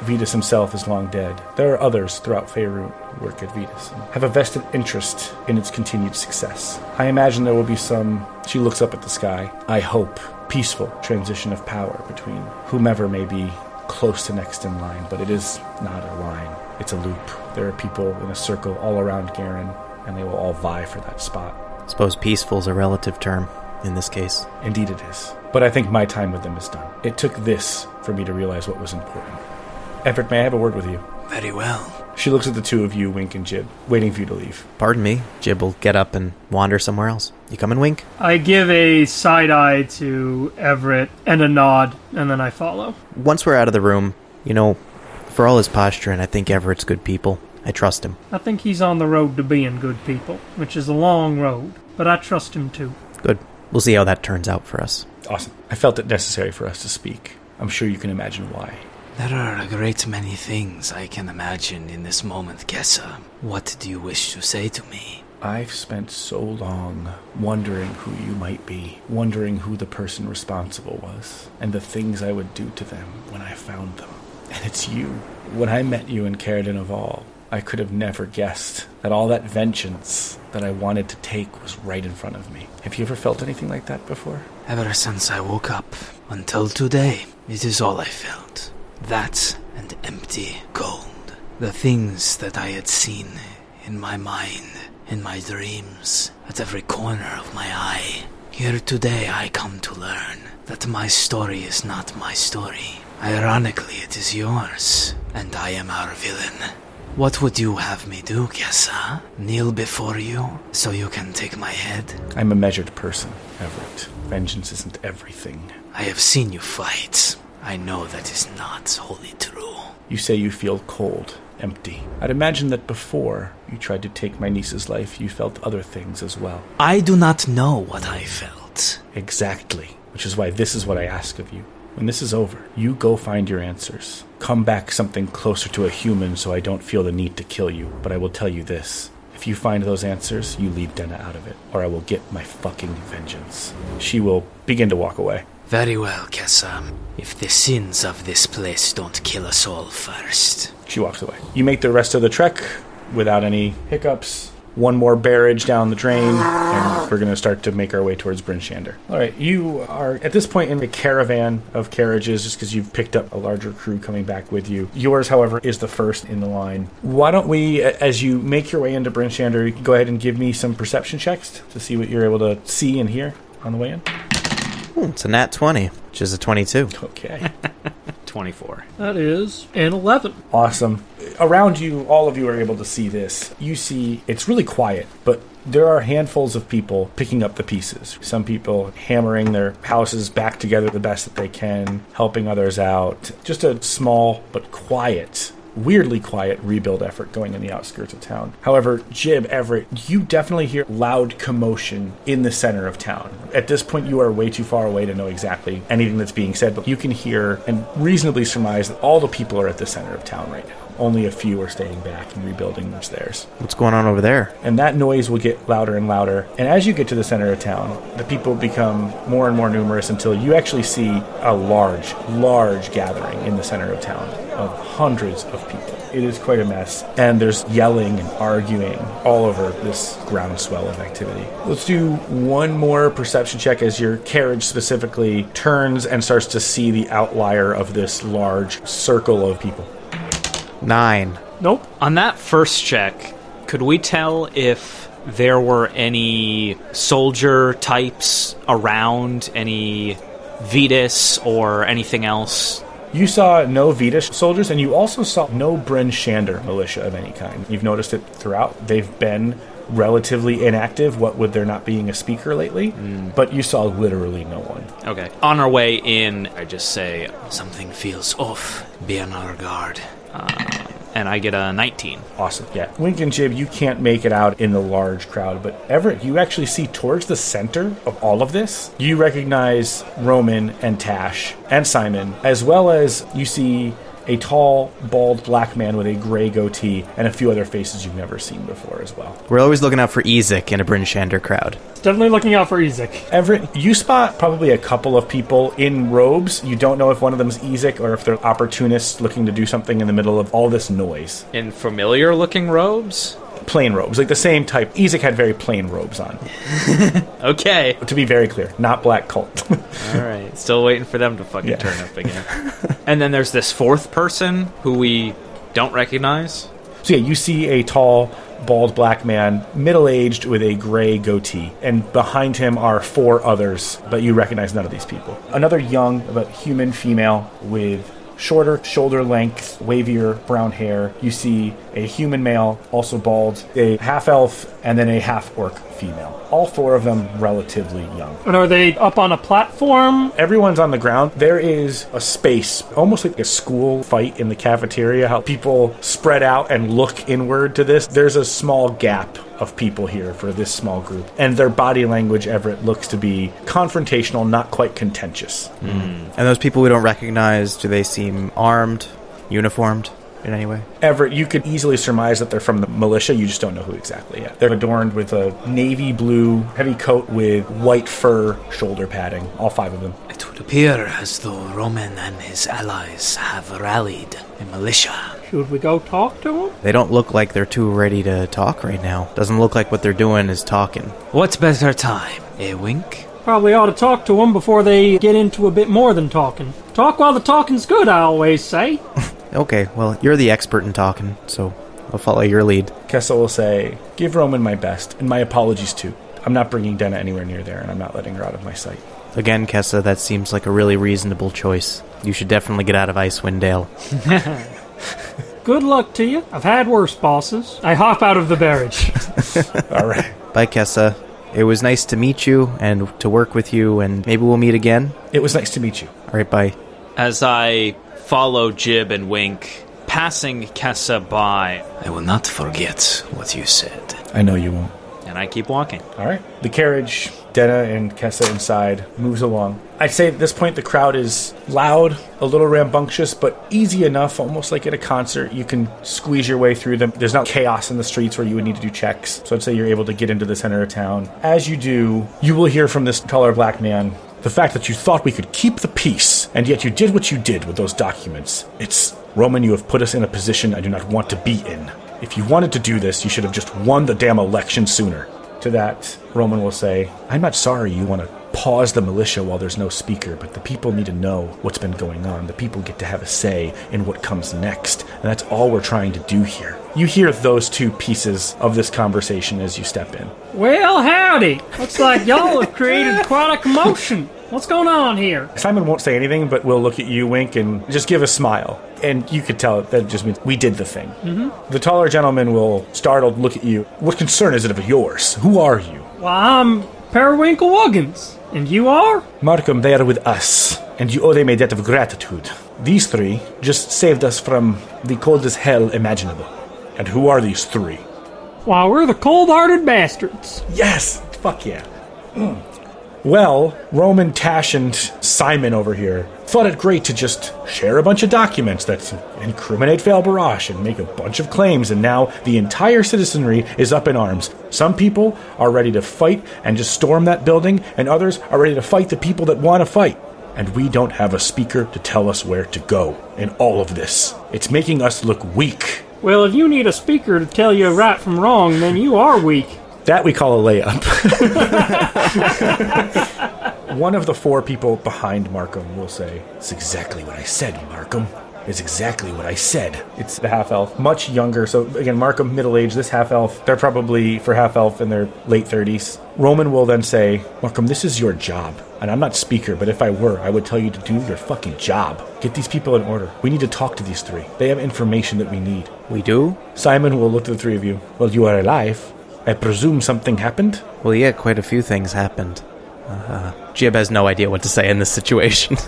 Vetus himself is long dead, there are others throughout Faerun who work at Vetus and have a vested interest in its continued success. I imagine there will be some, she looks up at the sky, I hope, peaceful transition of power between whomever may be close to next in line, but it is not a line, it's a loop. There are people in a circle all around Garen, and they will all vie for that spot. Suppose peaceful is a relative term in this case. Indeed, it is. But I think my time with them is done. It took this for me to realize what was important. Everett, may I have a word with you? Very well. She looks at the two of you, Wink and Jib, waiting for you to leave. Pardon me, Jib will get up and wander somewhere else. You coming, Wink? I give a side eye to Everett and a nod, and then I follow. Once we're out of the room, you know, for all his posture, and I think Everett's good people, I trust him. I think he's on the road to being good people, which is a long road, but I trust him too. Good. We'll see how that turns out for us. Awesome. I felt it necessary for us to speak. I'm sure you can imagine why. There are a great many things I can imagine in this moment, Kessa. What do you wish to say to me? I've spent so long wondering who you might be, wondering who the person responsible was, and the things I would do to them when I found them. And it's you. When I met you in Caer-Dineval, I could have never guessed that all that vengeance that I wanted to take was right in front of me. Have you ever felt anything like that before? Ever since I woke up until today, it is all I felt. That and empty gold. The things that I had seen in my mind, in my dreams, at every corner of my eye. Here today I come to learn that my story is not my story. Ironically, it is yours, and I am our villain. What would you have me do, Kessa? Kneel before you so you can take my head? I'm a measured person, Everett. Vengeance isn't everything. I have seen you fight. I know that is not wholly true. You say you feel cold, empty. I'd imagine that before you tried to take my niece's life, you felt other things as well. I do not know what I felt. Exactly. Which is why this is what I ask of you. When this is over, you go find your answers. Come back something closer to a human so I don't feel the need to kill you. But I will tell you this. If you find those answers, you leave Denna out of it, or I will get my fucking vengeance. She will begin to walk away. Very well, Kessa. If the sins of this place don't kill us all first. She walks away. You make the rest of the trek without any hiccups. One more barrage down the drain, and we're going to start to make our way towards Bryn Shander. All right, you are at this point in a caravan of carriages just because you've picked up a larger crew coming back with you. Yours, however, is the first in the line. Why don't we, as you make your way into Bryn Shander, go ahead and give me some perception checks to see what you're able to see and hear on the way in? Ooh, it's a nat 20, which is a 22. Okay. 24. That is an 11. Awesome. Around you, all of you are able to see this. You see it's really quiet, but there are handfuls of people picking up the pieces. Some people hammering their houses back together the best that they can, helping others out. Just a small but quiet weirdly quiet rebuild effort going in the outskirts of town. However, Jib, Everett, you definitely hear loud commotion in the center of town. At this point, you are way too far away to know exactly anything that's being said, but you can hear and reasonably surmise that all the people are at the center of town right now. Only a few are staying back and rebuilding what's theirs What's going on over there? and that noise will get louder and louder. And as you get to the center of town, the people become more and more numerous until you actually see a large, large gathering in the center of town of hundreds of people. It is quite a mess, and there's yelling and arguing all over this groundswell of activity. Let's do one more perception check as your carriage specifically turns and starts to see the outlier of this large circle of people. Nine. Nope. On that first check, could we tell if there were any soldier types around, any Vetus or anything else? You saw no Vedish soldiers, and you also saw no Bryn Shander militia of any kind. You've noticed it throughout. They've been relatively inactive, what with there not being a speaker lately, hmm. but you saw literally no one. Okay. On our way in, I just say, Something feels off. Be on our guard. Ah. And I get a 19. Awesome. Yeah. Wink and Jib, you can't make it out in the large crowd, but Everett, you actually see towards the center of all of this, you recognize Roman and Tash and Simon, as well as you see a tall, bald black man with a gray goatee and a few other faces you've never seen before as well. We're always looking out for Ezek in a Bryn Shander crowd. Definitely looking out for Ezek. Everett, you spot probably a couple of people in robes. You don't know if one of them's Ezek or if they're opportunists looking to do something in the middle of all this noise. In familiar looking robes? Plain robes, like the same type. Ezek had very plain robes on. Okay. To be very clear, not black cult. All right. Still waiting for them to fucking Yeah. turn up again. and then there's this fourth person who we don't recognize. so yeah, you see a tall, bald black man, middle aged with a gray goatee, and behind him are four others, but you recognize none of these people. Another young, but human female with shorter shoulder length, wavier brown hair. You see a human male, also bald, a half elf, and then a half orc female. All four of them relatively young. And are they up on a platform? Everyone's on the ground. There is a space, almost like a school fight in the cafeteria, how people spread out and look inward to this. There's a small gap of people here for this small group. And their body language, Everett, looks to be confrontational, not quite contentious. Mm. And those people we don't recognize, do they seem armed, uniformed in any way? Everett, you could easily surmise that they're from the militia. You just don't know who exactly yet. They're adorned with a navy blue heavy coat with white fur shoulder padding, all five of them. It would appear as though Roman and his allies have rallied a militia. Should we go talk to them? They don't look like they're too ready to talk right now. Doesn't look like what they're doing is talking. What's better time? A wink? Probably ought to talk to them before they get into a bit more than talking. Talk while the talking's good, I always say. Okay, well, you're the expert in talking, so I'll follow your lead. Kessel will say, Give Roman my best, and my apologies too. I'm not bringing Denna anywhere near there, and I'm not letting her out of my sight. Again, Kessa, that seems like a really reasonable choice. You should definitely get out of Icewind Dale. Good luck to you. I've had worse bosses. I hop out of the barrage. All right. Bye, Kessa. It was nice to meet you and to work with you, and maybe we'll meet again. It was nice to meet you. All right, bye. As I follow Jib and Wink, passing Kessa by, I will not forget what you said. I know you won't. And I keep walking. All right. The carriage, Denna and Kessa inside, moves along. I'd say at this point the crowd is loud, a little rambunctious, but easy enough, almost like at a concert. You can squeeze your way through them. There's not chaos in the streets where you would need to do checks. So I'd say you're able to get into the center of town. As you do, you will hear from this taller black man the fact that you thought we could keep the peace, and yet you did what you did with those documents. It's Roman, you have put us in a position I do not want to be in. If you wanted to do this, you should have just won the damn election sooner. To that, Roman will say, I'm not sorry you want to pause the militia while there's no speaker, but the people need to know what's been going on. The people get to have a say in what comes next, and that's all we're trying to do here. You hear those two pieces of this conversation as you step in. Well, howdy. Looks like y'all have created quite a commotion. What's going on here? Simon won't say anything, but will look at you, wink, and just give a smile. And you could tell that just means we did the thing. Mm-hmm. The taller gentleman will, startled, look at you. What concern is it of yours? Who are you? Well, I'm Periwinkle Wuggins. And you are? Markham, they are with us, and you owe them a debt of gratitude. These three just saved us from the coldest hell imaginable. And who are these three? Why, we're the cold hearted bastards. Yes! Fuck yeah. Mm. Well, Roman, Tash, and Simon over here thought it great to just share a bunch of documents that incriminate Fail Barash and make a bunch of claims, and now the entire citizenry is up in arms. Some people are ready to fight and just storm that building, and others are ready to fight the people that want to fight. And we don't have a speaker to tell us where to go in all of this. It's making us look weak. Well, if you need a speaker to tell you right from wrong, then you are weak. That we call a layup. One of the four people behind Markham will say, It's exactly what I said, Markham. It's exactly what I said. It's the half elf, much younger. So, again, Markham, middle age. This half elf, they're probably, for half elf, in their late 30s. Roman will then say, Markham, this is your job. And I'm not speaker, but if I were, I would tell you to do your fucking job. Get these people in order. We need to talk to these three. They have information that we need. We do? Simon will look to the three of you. Well, you are alive. I presume something happened? Well, yeah, quite a few things happened. Uh, Jib has no idea what to say in this situation.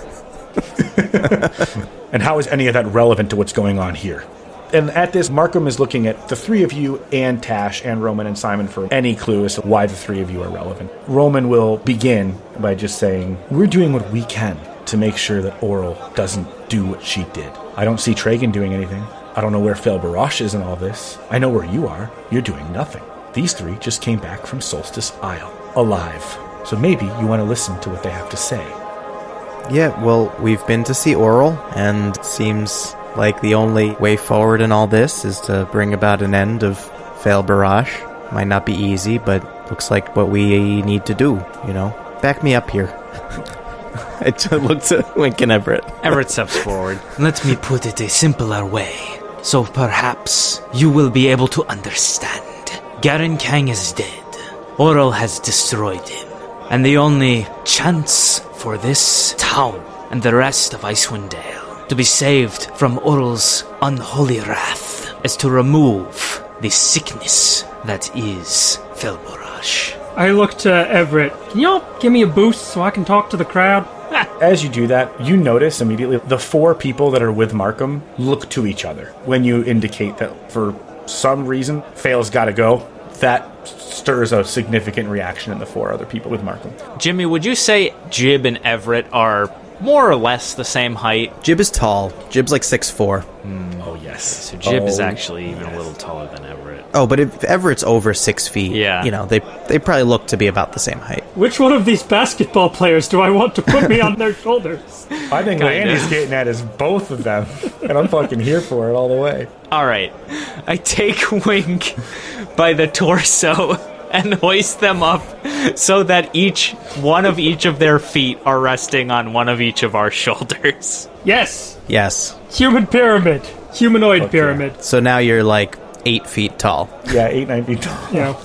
And how is any of that relevant to what's going on here? And at this, Markham is looking at the three of you and Tash and Roman and Simon for any clue as to why the three of you are relevant. Roman will begin by just saying, We're doing what we can to make sure that Auril doesn't do what she did. I don't see Tragan doing anything. I don't know where Fel Barash is in all this. I know where you are. You're doing nothing. These three just came back from Solstice Isle, alive. So maybe you want to listen to what they have to say. yeah, well, we've been to see Auril, and seems like the only way forward in all this is to bring about an end of Fail Barrage. Might not be easy, but looks like what we need to do, you know? Back me up here. I just looked at Wink and Everett. Everett steps forward. Let me put it a simpler way, so perhaps you will be able to understand. Garen Kang is dead. Auril has destroyed him. And the only chance for this town and the rest of Icewind Dale to be saved from Auril's unholy wrath is to remove the sickness that is Felborash. I look to uh, Everett. Can y'all give me a boost so I can talk to the crowd? As you do that, you notice immediately the four people that are with Markham look to each other. When you indicate that for some reason Fail's got to go, that stirs a significant reaction in the four other people with Markham. Jimmy, would you say Jib and Everett are more or less the same height? Jib is tall. Jib's like six four. Hmm. Oh, yes. So Jib is Oh, actually even a little taller than Everett. Oh, but if Everett's over six feet, Yeah. you know, they they probably look to be about the same height. Which one of these basketball players do I want to put me on their shoulders? I think what Andy's getting at is both of them, and I'm fucking here for it all the way. All right. I take Wink by the torso and hoist them up so that each one of each of their feet are resting on one of each of our shoulders. Yes, Yes. human pyramid, humanoid pyramid. So now you're like eight feet tall. Yeah, eight, nine feet tall. You know.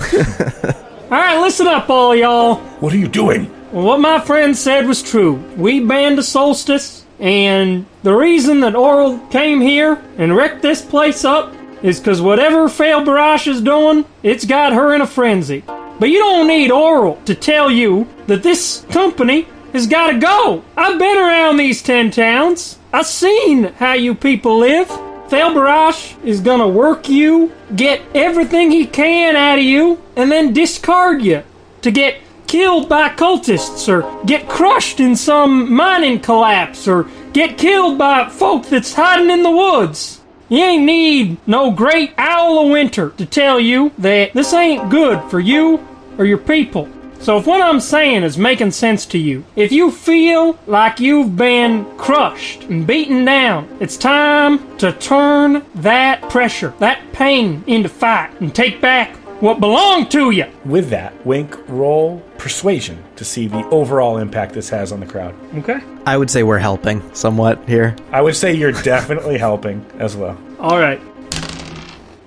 all right, listen up, all y'all. What are you doing? What my friend said was true. We banned the solstice, and the reason that Auril came here and wrecked this place up is because whatever Fail Barash is doing, it's got her in a frenzy. But you don't need Auril to tell you that this company has gotta go. I've been around these ten towns. I've seen how you people live. Thalbarash is gonna work you, get everything he can out of you, and then discard you to get killed by cultists or get crushed in some mining collapse or get killed by folk that's hiding in the woods. You ain't need no great owl of winter to tell you that this ain't good for you or your people. So if what I'm saying is making sense to you, if you feel like you've been crushed and beaten down, it's time to turn that pressure, that pain into fight and take back what belonged to you. With that, Wink, roll persuasion to see the overall impact this has on the crowd. Okay. I would say we're helping somewhat here. I would say you're definitely helping as well. All right.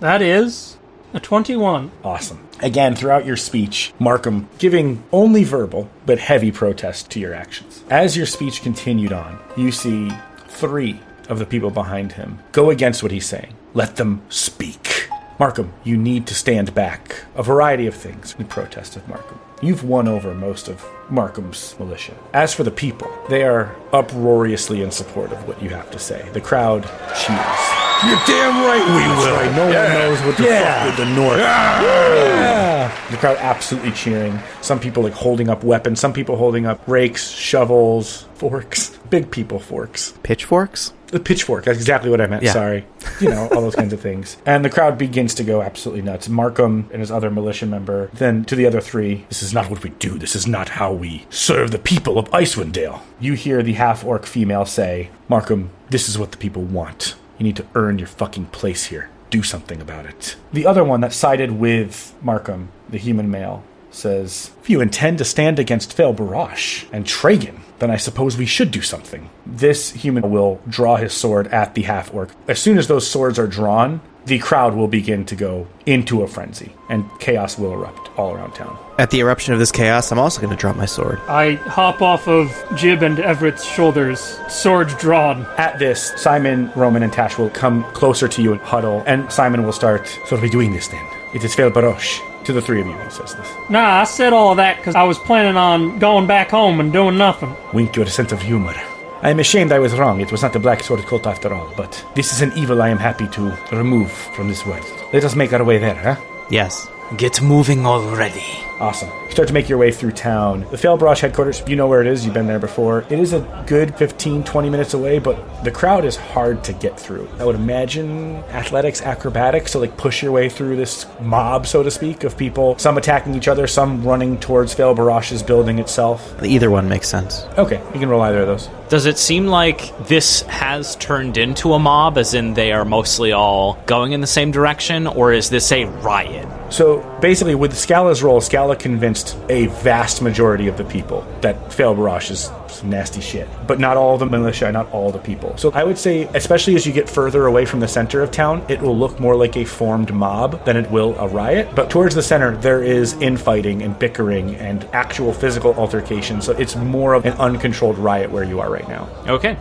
That is a 21. Awesome. Again, throughout your speech, Markham giving only verbal but heavy protest to your actions. As your speech continued on, you see three of the people behind him go against what he's saying. Let them speak. Markham, you need to stand back. A variety of things in protest of Markham. You've won over most of Markham's militia. As for the people, they are uproariously in support of what you have to say. The crowd cheers. You're damn right we will. Right, no one knows what the Yeah. fuck with the North. Yeah. The crowd absolutely cheering. Some people like holding up weapons. Some people holding up rakes, shovels, forks. Big people forks. Pitchforks? The pitchfork. That's exactly what I meant. Yeah. Sorry. You know all those kinds of things. And the crowd begins to go absolutely nuts. Markham and his other militia member. Then to the other three. This is not what we do. This is not how we serve the people of Icewind Dale. You hear the half orc female say, "Markham, this is what the people want. You need to earn your fucking place here. Do something about it." The other one that sided with Markham, the human male, says, If you intend to stand against Fail Barash and Tragan, then I suppose we should do something. This human will draw his sword at the half orc. As soon as those swords are drawn, the crowd will begin to go into a frenzy, and chaos will erupt all around town. At the eruption of this chaos, I'm also going to drop my sword. I hop off of Jib and Everett's shoulders, sword drawn. At this, Simon, Roman, and Tash will come closer to you and huddle, and Simon will start. So are we doing this then? It is Fail Barosh. To the three of you, he says this. Nah, I said all of that because I was planning on going back home and doing nothing. Wink your sense of humor. I am ashamed I was wrong. It was not the Black Sword cult after all, but this is an evil I am happy to remove from this world. Let us make our way there, huh? Yes. Get moving already. Awesome. You start to make your way through town. The Failbrush headquarters, you know where it is, you've been there before. It is a good 15, 20 minutes away, but the crowd is hard to get through. I would imagine athletics, acrobatics, to like push your way through this mob, so to speak, of people, some attacking each other, some running towards Failbarash's building itself. Either one makes sense. Okay, you can roll either of those. Does it seem like this has turned into a mob, as in they are mostly all going in the same direction, or is this a riot? So basically, with Scala's role, Scala convinced a vast majority of the people that Fail Barash is nasty shit. But not all the militia, not all the people. So I would say, especially as you get further away from the center of town, it will look more like a formed mob than it will a riot. But towards the center, there is infighting and bickering and actual physical altercation. So it's more of an uncontrolled riot where you are right now. Okay.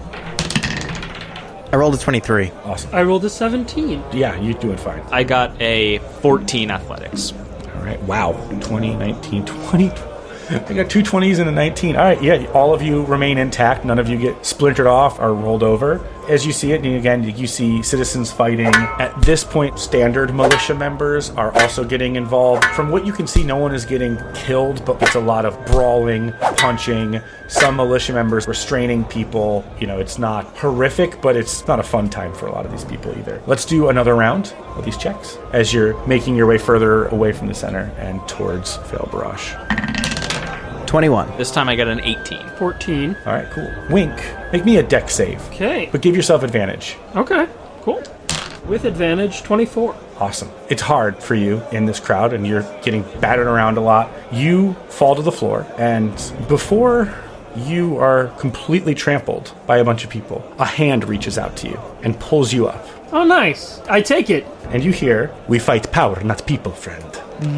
I rolled a 23. Awesome. I rolled a 17. Yeah, you're doing fine. I got a 14 athletics. Right. Wow. 20, 19, 20. I got two 20s and a 19. All right. Yeah. All of you remain intact. None of you get splintered off or rolled over. As you see it, and again, you see citizens fighting. At this point, standard militia members are also getting involved. From what you can see, no one is getting killed, but it's a lot of brawling, punching. Some militia members restraining people. You know, it's not horrific, but it's not a fun time for a lot of these people either. Let's do another round of these checks as you're making your way further away from the center and towards Fail Barrage. 21. This time I got an 18. 14. All right, cool. Wink, make me a deck save, Okay. but give yourself advantage. Okay. Cool. With advantage, 24. Awesome. It's hard for you in this crowd, and you're getting battered around a lot. You fall to the floor, and before you are completely trampled by a bunch of people, a hand reaches out to you and pulls you up. Oh, nice. I take it. And you hear, We fight power, not people, friend.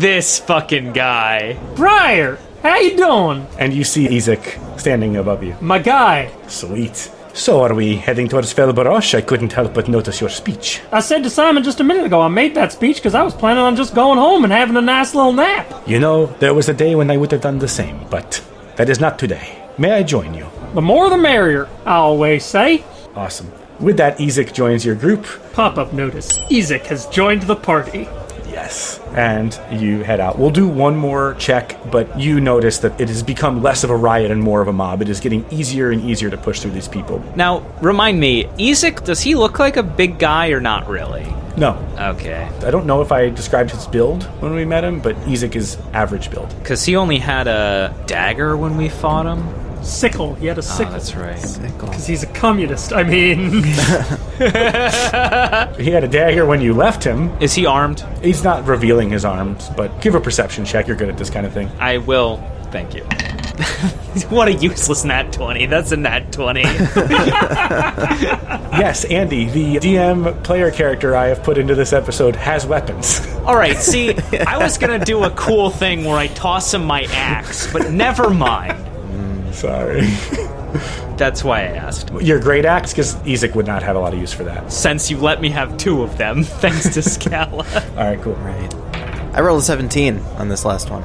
This fucking guy. Briar, how you doing? And you see Ezek standing above you. My guy. Sweet. So are we heading towards Felbarosh? I couldn't help but notice your speech. I said to Simon just a minute ago, I made that speech because I was planning on just going home and having a nice little nap. You know, there was a day when I would have done the same, but that is not today. May I join you? The more the merrier, I always say. Awesome. With that, Ezek joins your group. Pop up notice Ezek has joined the party. Yes. And you head out. We'll do one more check, but you notice that it has become less of a riot and more of a mob. It is getting easier and easier to push through these people. Now, remind me, Ezek, does he look like a big guy or not really? No. Okay. I don't know if I described his build when we met him, but Ezek is average build. Because he only had a dagger when we fought him. Sickle. He had a Oh, sickle. that's right. Sickle. Because he's a communist. I mean, He had a dagger when you left him. Is he armed? He's not revealing his arms, but give a perception check. You're good at this kind of thing. I will. Thank you. what a useless nat 20. That's a nat 20. Yes, Andy, the DM player character I have put into this episode has weapons. All right, see, I was going to do a cool thing where I toss him my axe, but never mind. Sorry. That's why I asked. Your great axe, because Ezek would not have a lot of use for that. Since you let me have two of them, thanks to Scala. All right, cool. Right. I rolled a 17 on this last one.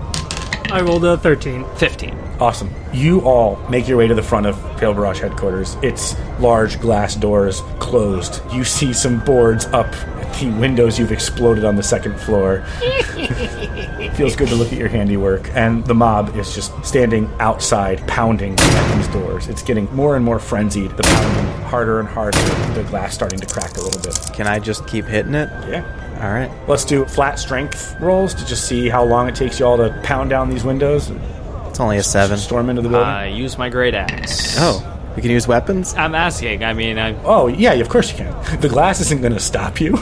I rolled a 13. 15. Awesome. You all make your way to the front of Pale Barrage headquarters. It's large glass doors closed. You see some boards up at the windows you've exploded on the second floor. Feels good to look at your handiwork. And the mob is just standing outside, pounding at these doors. It's getting more and more frenzied. The pounding harder and harder. The glass starting to crack a little bit. Can I just keep hitting it? Yeah. All right. Let's do flat strength rolls to just see how long it takes you all to pound down these windows It's only a 7. storm into the building. I use my great axe. Oh, we can use weapons? I'm asking. I mean, I, Oh, yeah, of course you can. The glass isn't going to stop you.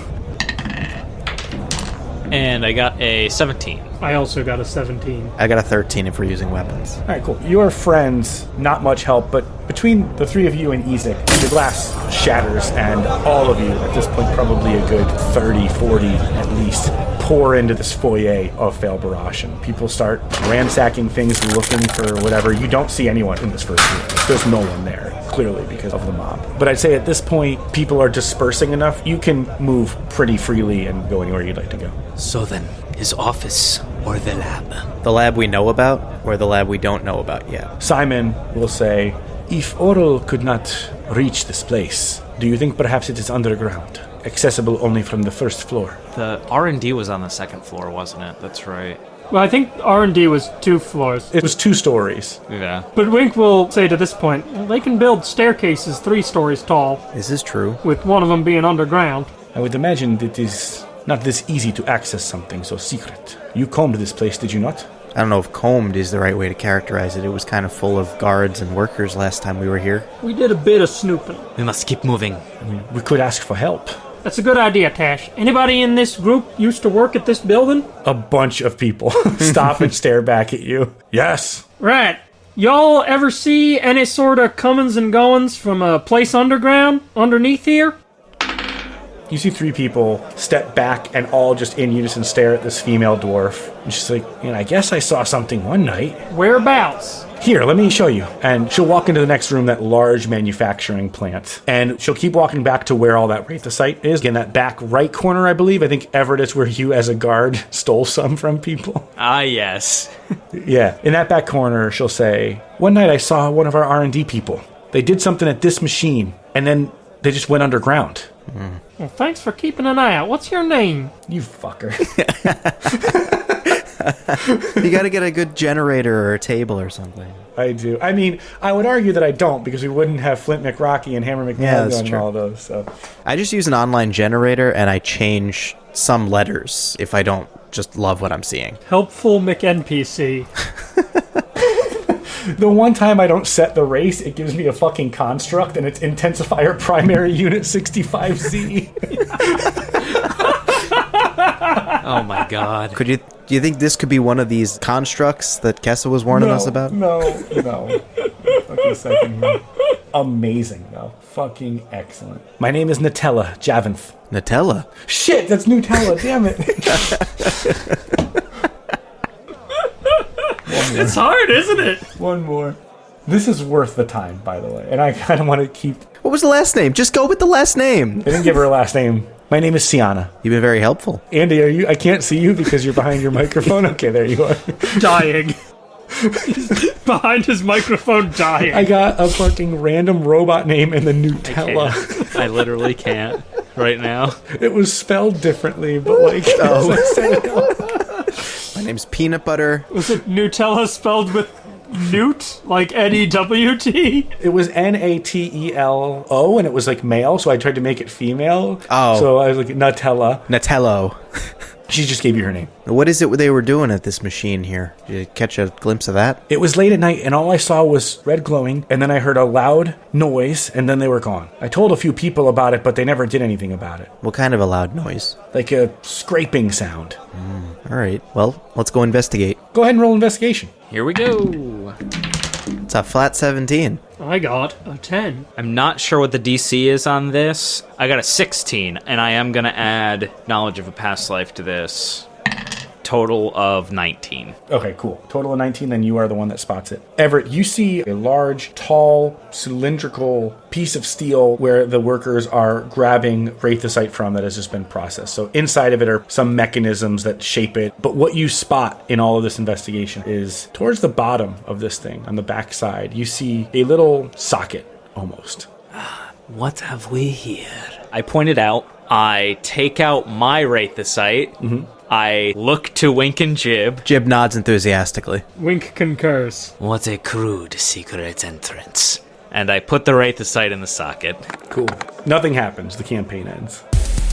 And I got a 17. I also got a 17. I got a 13 if we're using weapons. All right, cool. Your friends, not much help, but between the three of you and Ezek, the glass shatters, and all of you, at this point, probably a good 30, 40 at least, pour into this foyer of Fail Barrage, and people start ransacking things, looking for whatever. You don't see anyone in this first room. There's no one there, clearly, because of the mob. But I'd say at this point, people are dispersing enough. You can move pretty freely and go anywhere you'd like to go. So then, his office or the lab? The lab we know about, or the lab we don't know about yet? Simon will say, If Auril could not reach this place, do you think perhaps it is underground, accessible only from the first floor? The R&D was on the second floor, wasn't it? That's right. Well, I think R&D was two floors. It was two stories. Yeah. But Wink will say to this point, well, they can build staircases three stories tall, This is true. with one of them being underground. I would imagine it is not this easy to access something so secret. You combed this place, did you not? I don't know if combed is the right way to characterize it. It was kind of full of guards and workers last time we were here. We did a bit of snooping. We must keep moving. We could ask for help. That's a good idea, Tash. Anybody in this group used to work at this building? A bunch of people stop and stare back at you. Yes. Right. Y'all ever see any sort of comings and goings from a place underground, underneath here? You see three people step back and all just in unison stare at this female dwarf. And she's like, you know, I guess I saw something one night. Whereabouts? Here, let me show you. And she'll walk into the next room, that large manufacturing plant. And she'll keep walking back to where all that Wraithosite is. In that back right corner, I believe. I think Everett is where you, as a guard, stole some from people. Ah, yes. Yeah. In that back corner, she'll say, One night I saw one of our R&D people. They did something at this machine, and then they just went underground. Well, thanks for keeping an eye out. What's your name? You fucker. You got to get a good generator or a table or something. I do. I mean, I would argue that I don't because we wouldn't have Flint McRocky and Hammer Yeah, that's true. and all those. So I just use an online generator and I change some letters if I don't just love what I'm seeing. Helpful McNPC. the one time I don't set the race, it gives me a fucking construct, and it's Intensifier Primary Unit 65Z. Oh my god. Could you do you think this could be one of these constructs that Kessa was warning no, us about? No, no. fucking second here. Amazing, though. Fucking excellent. My name is Nutella Javanth. Nutella. Shit, that's Nutella. Damn it. It's hard, isn't it? One more. This is worth the time, by the way, and I kind of want to keep. What was the last name? Just go with the last name. I didn't give her a last name. My name is Sienna. You've been very helpful. Andy, are you? I can't see you because you're behind your microphone. Okay, there you are. Dying. behind his microphone dying. I got a fucking random robot name in the Nutella. Can't. I literally can't right now. It was spelled differently, but like as I said My name's Peanut Butter. Was it Nutella spelled with Newt? Like N E W T? it was N A T E L O, and it was like male, so I tried to make it female. Oh. so I was like Nutella. Natello. She just gave you her name. What is it they were doing at this machine here? Did you catch a glimpse of that? It was late at night, and all I saw was red glowing, and then I heard a loud noise, and then they were gone. I told a few people about it, but they never did anything about it. What kind of a loud noise? Like a scraping sound. Hmm. All right. Well, let's go investigate. Go ahead and roll investigation. Here we go. It's a flat 17. I got a 10. I'm not sure what the DC is on this. I got a 16, and I am going to add knowledge of a past life to this. Total of 19. Okay, cool. Total of 19, then you are the one that spots it. Everett, you see a large, tall, cylindrical piece of steel where the workers are grabbing Wraithosite from that has just been processed. So inside of it are some mechanisms that shape it. But what you spot in all of this investigation is towards the bottom of this thing, on the back side, you see a little socket almost. Ah, what have we here? I point it out. I take out my Wraithosite. Mm-hmm. I look to Wink and Jib. Jib nods enthusiastically. Wink concurs. What a crude secret entrance. And I put the Wraithosite in the socket. Cool. Nothing happens. The campaign ends.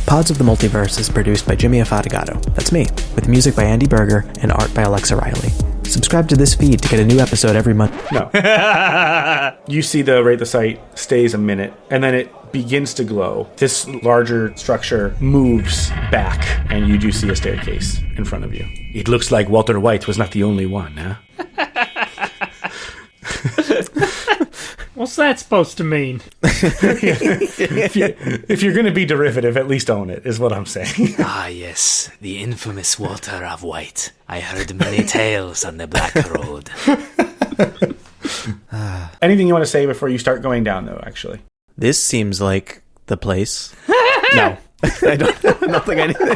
Pods of the Multiverse is produced by Jimmy Afatigato. That's me, with music by Andy Berger and art by Alexa Riley. Subscribe to this feed to get a new episode every month. No. you see the Wraithosite stays a minute, and then it begins to glow. This larger structure moves back, and you do see a staircase in front of you. It looks like Walter White was not the only one, huh? What's that supposed to mean? if, you, if you're going to be derivative, at least own it, is what I'm saying. Ah, yes, the infamous Walter of White. I heard many tales on the Black Road. Anything you want to say before you start going down, though, actually? This seems like the place. no. I don't, I don't think anything.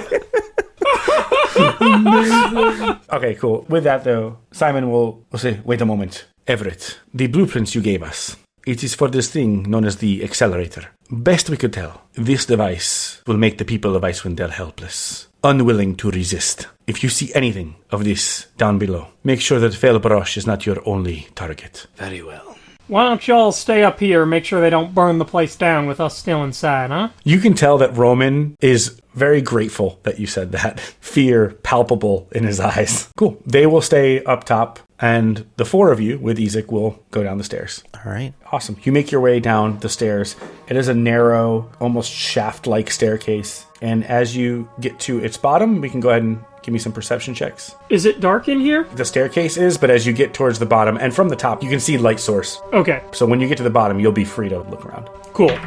Okay, cool. With that, though, Simon will, will say, wait a moment. Everett, the blueprints you gave us. It is for this thing known as the accelerator. Best we could tell, this device will make the people of Icewind Dale helpless, unwilling to resist. If you see anything of this down below, make sure that Felbrosh is not your only target. Very well. Why don't y'all stay up here make sure they don't burn the place down with us still inside, huh? You can tell that Roman is very grateful that you said that. Fear palpable in his eyes. Cool. They will stay up top, and the four of you with Ezek will go down the stairs. All right. Awesome. You make your way down the stairs. It is a narrow, almost shaft like staircase. And as you get to its bottom, we can go ahead and give me some perception checks. Is it dark in here? The staircase is, but as you get towards the bottom and from the top, you can see light source. Okay, So when you get to the bottom, you'll be free to look around. cool.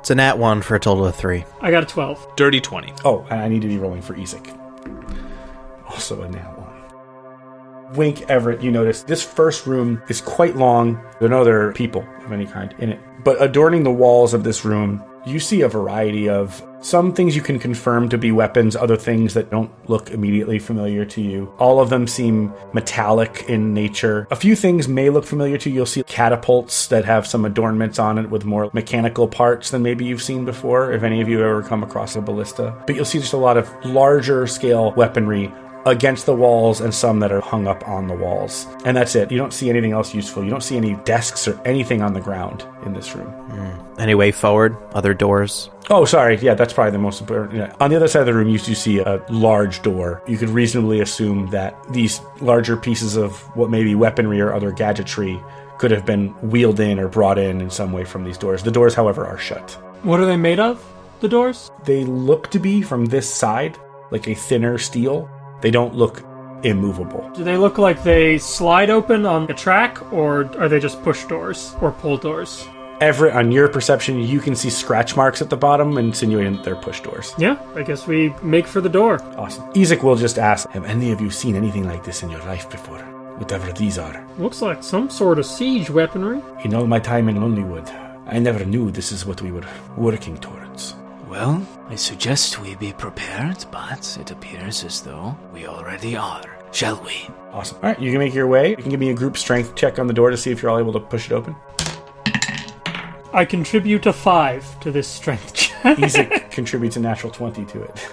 It's a nat one for a total of three. I got a 12. Dirty 20. Oh, and I need to be rolling for Ezek. Also a nat one. Wink Everett, you notice this first room is quite long. There are no other people of any kind in it. But adorning the walls of this room, you see a variety of some things you can confirm to be weapons, other things that don't look immediately familiar to you. All of them seem metallic in nature. A few things may look familiar to you. You'll see catapults that have some adornments on it with more mechanical parts than maybe you've seen before, if any of you have ever come across a ballista. But you'll see just a lot of larger scale weaponry against the walls and some that are hung up on the walls. And that's it. You don't see anything else useful. You don't see any desks or anything on the ground in this room. Hmm. Any way forward? Other doors? Oh, sorry. Yeah, that's probably the most important. Yeah. On the other side of the room, you do see a large door. You could reasonably assume that these larger pieces of what may be weaponry or other gadgetry could have been wheeled in or brought in in some way from these doors. The doors, however, are shut. What are they made of? The doors? They look to be from this side like a thinner steel. They don't look immovable. Do they look like they slide open on a track, or are they just push doors or pull doors? Everett, on your perception, you can see scratch marks at the bottom, insinuating that they're push doors. Yeah, I guess we make for the door. Awesome. Ezek will just ask, Have any of you seen anything like this in your life before? Whatever these are. Looks like some sort of siege weaponry. In all my time in Lonelywood, I never knew this is what we were working towards. Well, I suggest we be prepared, but it appears as though we already are. shall we? Awesome. All right, you can make your way. You can give me a group strength check on the door to see if you're all able to push it open. I contribute a five to this strength check. Ezek contributes a natural 20 to it.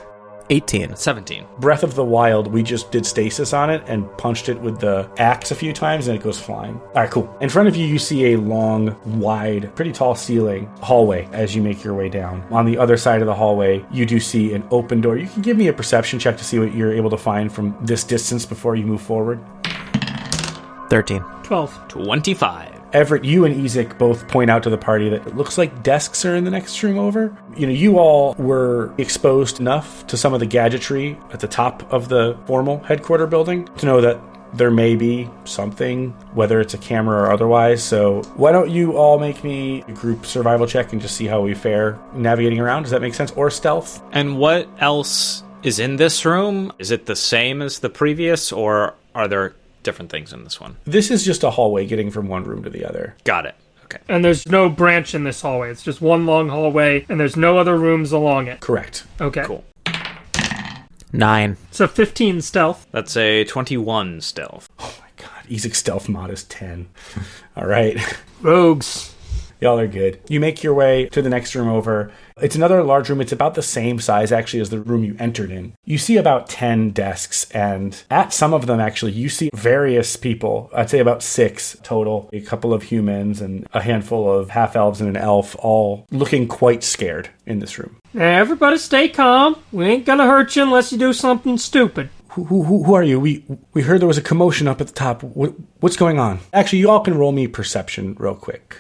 18. 17. Breath of the Wild, we just did stasis on it and punched it with the axe a few times and it goes flying. All right, cool. In front of you, you see a long, wide, pretty tall ceiling hallway as you make your way down. On the other side of the hallway, you do see an open door. You can give me a perception check to see what you're able to find from this distance before you move forward. 13. 12. 25. Everett, you and Ezek both point out to the party that it looks like desks are in the next room over. You know, you all were exposed enough to some of the gadgetry at the top of the formal headquarter building to know that there may be something, whether it's a camera or otherwise. So, why don't you all make me a group survival check and just see how we fare navigating around? Does that make sense? Or stealth? And what else is in this room? Is it the same as the previous, or are there different things in this one? This is just a hallway getting from one room to the other. Got it. Okay. And there's no branch in this hallway. It's just one long hallway, and there's no other rooms along it. Correct. Okay. Cool. 9. So 15 stealth. That's a 21 stealth. Oh my god, Ezek's stealth mod is 10. all right. Rogues. Y'all are good. You make your way to the next room over. It's another large room. It's about the same size, actually, as the room you entered in. You see about 10 desks, and at some of them, actually, you see various people. I'd say about six total a couple of humans and a handful of half elves and an elf, all looking quite scared in this room. Now, everybody stay calm. We ain't gonna hurt you unless you do something stupid. Who, who, who who are you? We we heard there was a commotion up at the top. What, what's going on? Actually, you all can roll me perception real quick.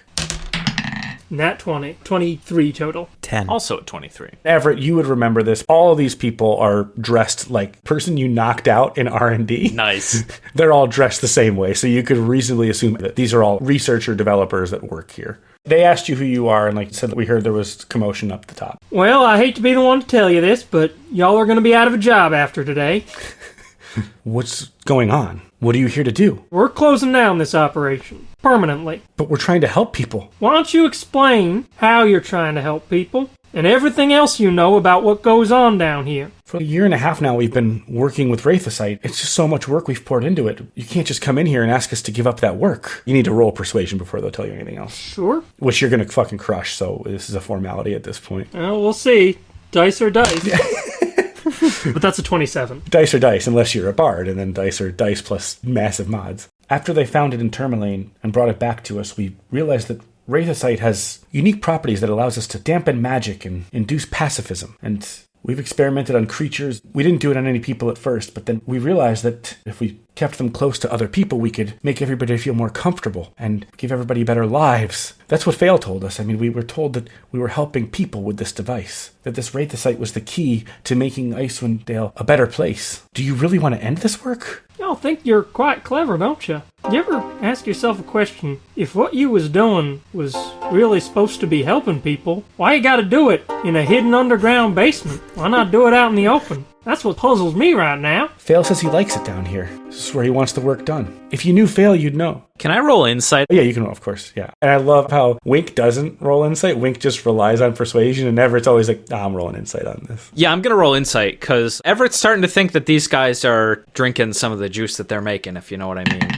Nat 20. 23 total. 10. Also at 23. Everett, you would remember this. All of these people are dressed like person you knocked out in R and D. Nice. They're all dressed the same way, so you could reasonably assume that these are all researcher developers that work here. They asked you who you are, and like said, that we heard there was commotion up the top. Well, I hate to be the one to tell you this, but y'all are gonna be out of a job after today. What's going on? What are you here to do? We're closing down this operation. Permanently. But we're trying to help people. Why don't you explain how you're trying to help people and everything else you know about what goes on down here? For a year and a half now, we've been working with Wraithosite. It's just so much work we've poured into it. You can't just come in here and ask us to give up that work. You need to roll persuasion before they'll tell you anything else. Sure. Which you're going to fucking crush, so this is a formality at this point. Well, we'll see. Dice or dice. but that's a 27. Dice or dice, unless you're a bard, and then dice or dice plus massive mods. After they found it in Termalaine and brought it back to us, we realized that Wraithosite has unique properties that allows us to dampen magic and induce pacifism. And we've experimented on creatures. We didn't do it on any people at first, but then we realized that if we kept them close to other people, we could make everybody feel more comfortable and give everybody better lives. That's what Fail told us. I mean, we were told that we were helping people with this device, that this Wraithosite was the key to making Icewind Dale a better place. Do you really want to end this work? Y'all think you're quite clever, don't you? You ever ask yourself a question? If what you was doing was really supposed to be helping people, why you gotta do it in a hidden underground basement? Why not do it out in the open? That's what puzzles me right now. Fail says he likes it down here. This is where he wants the work done. If you knew Fail, you'd know. Can I roll insight? Oh, yeah, you can roll, of course. Yeah. And I love how Wink doesn't roll insight. Wink just relies on persuasion, and Everett's always like, nah, I'm rolling insight on this. Yeah, I'm gonna roll insight because Everett's starting to think that these guys are drinking some of the juice that they're making, if you know what I mean.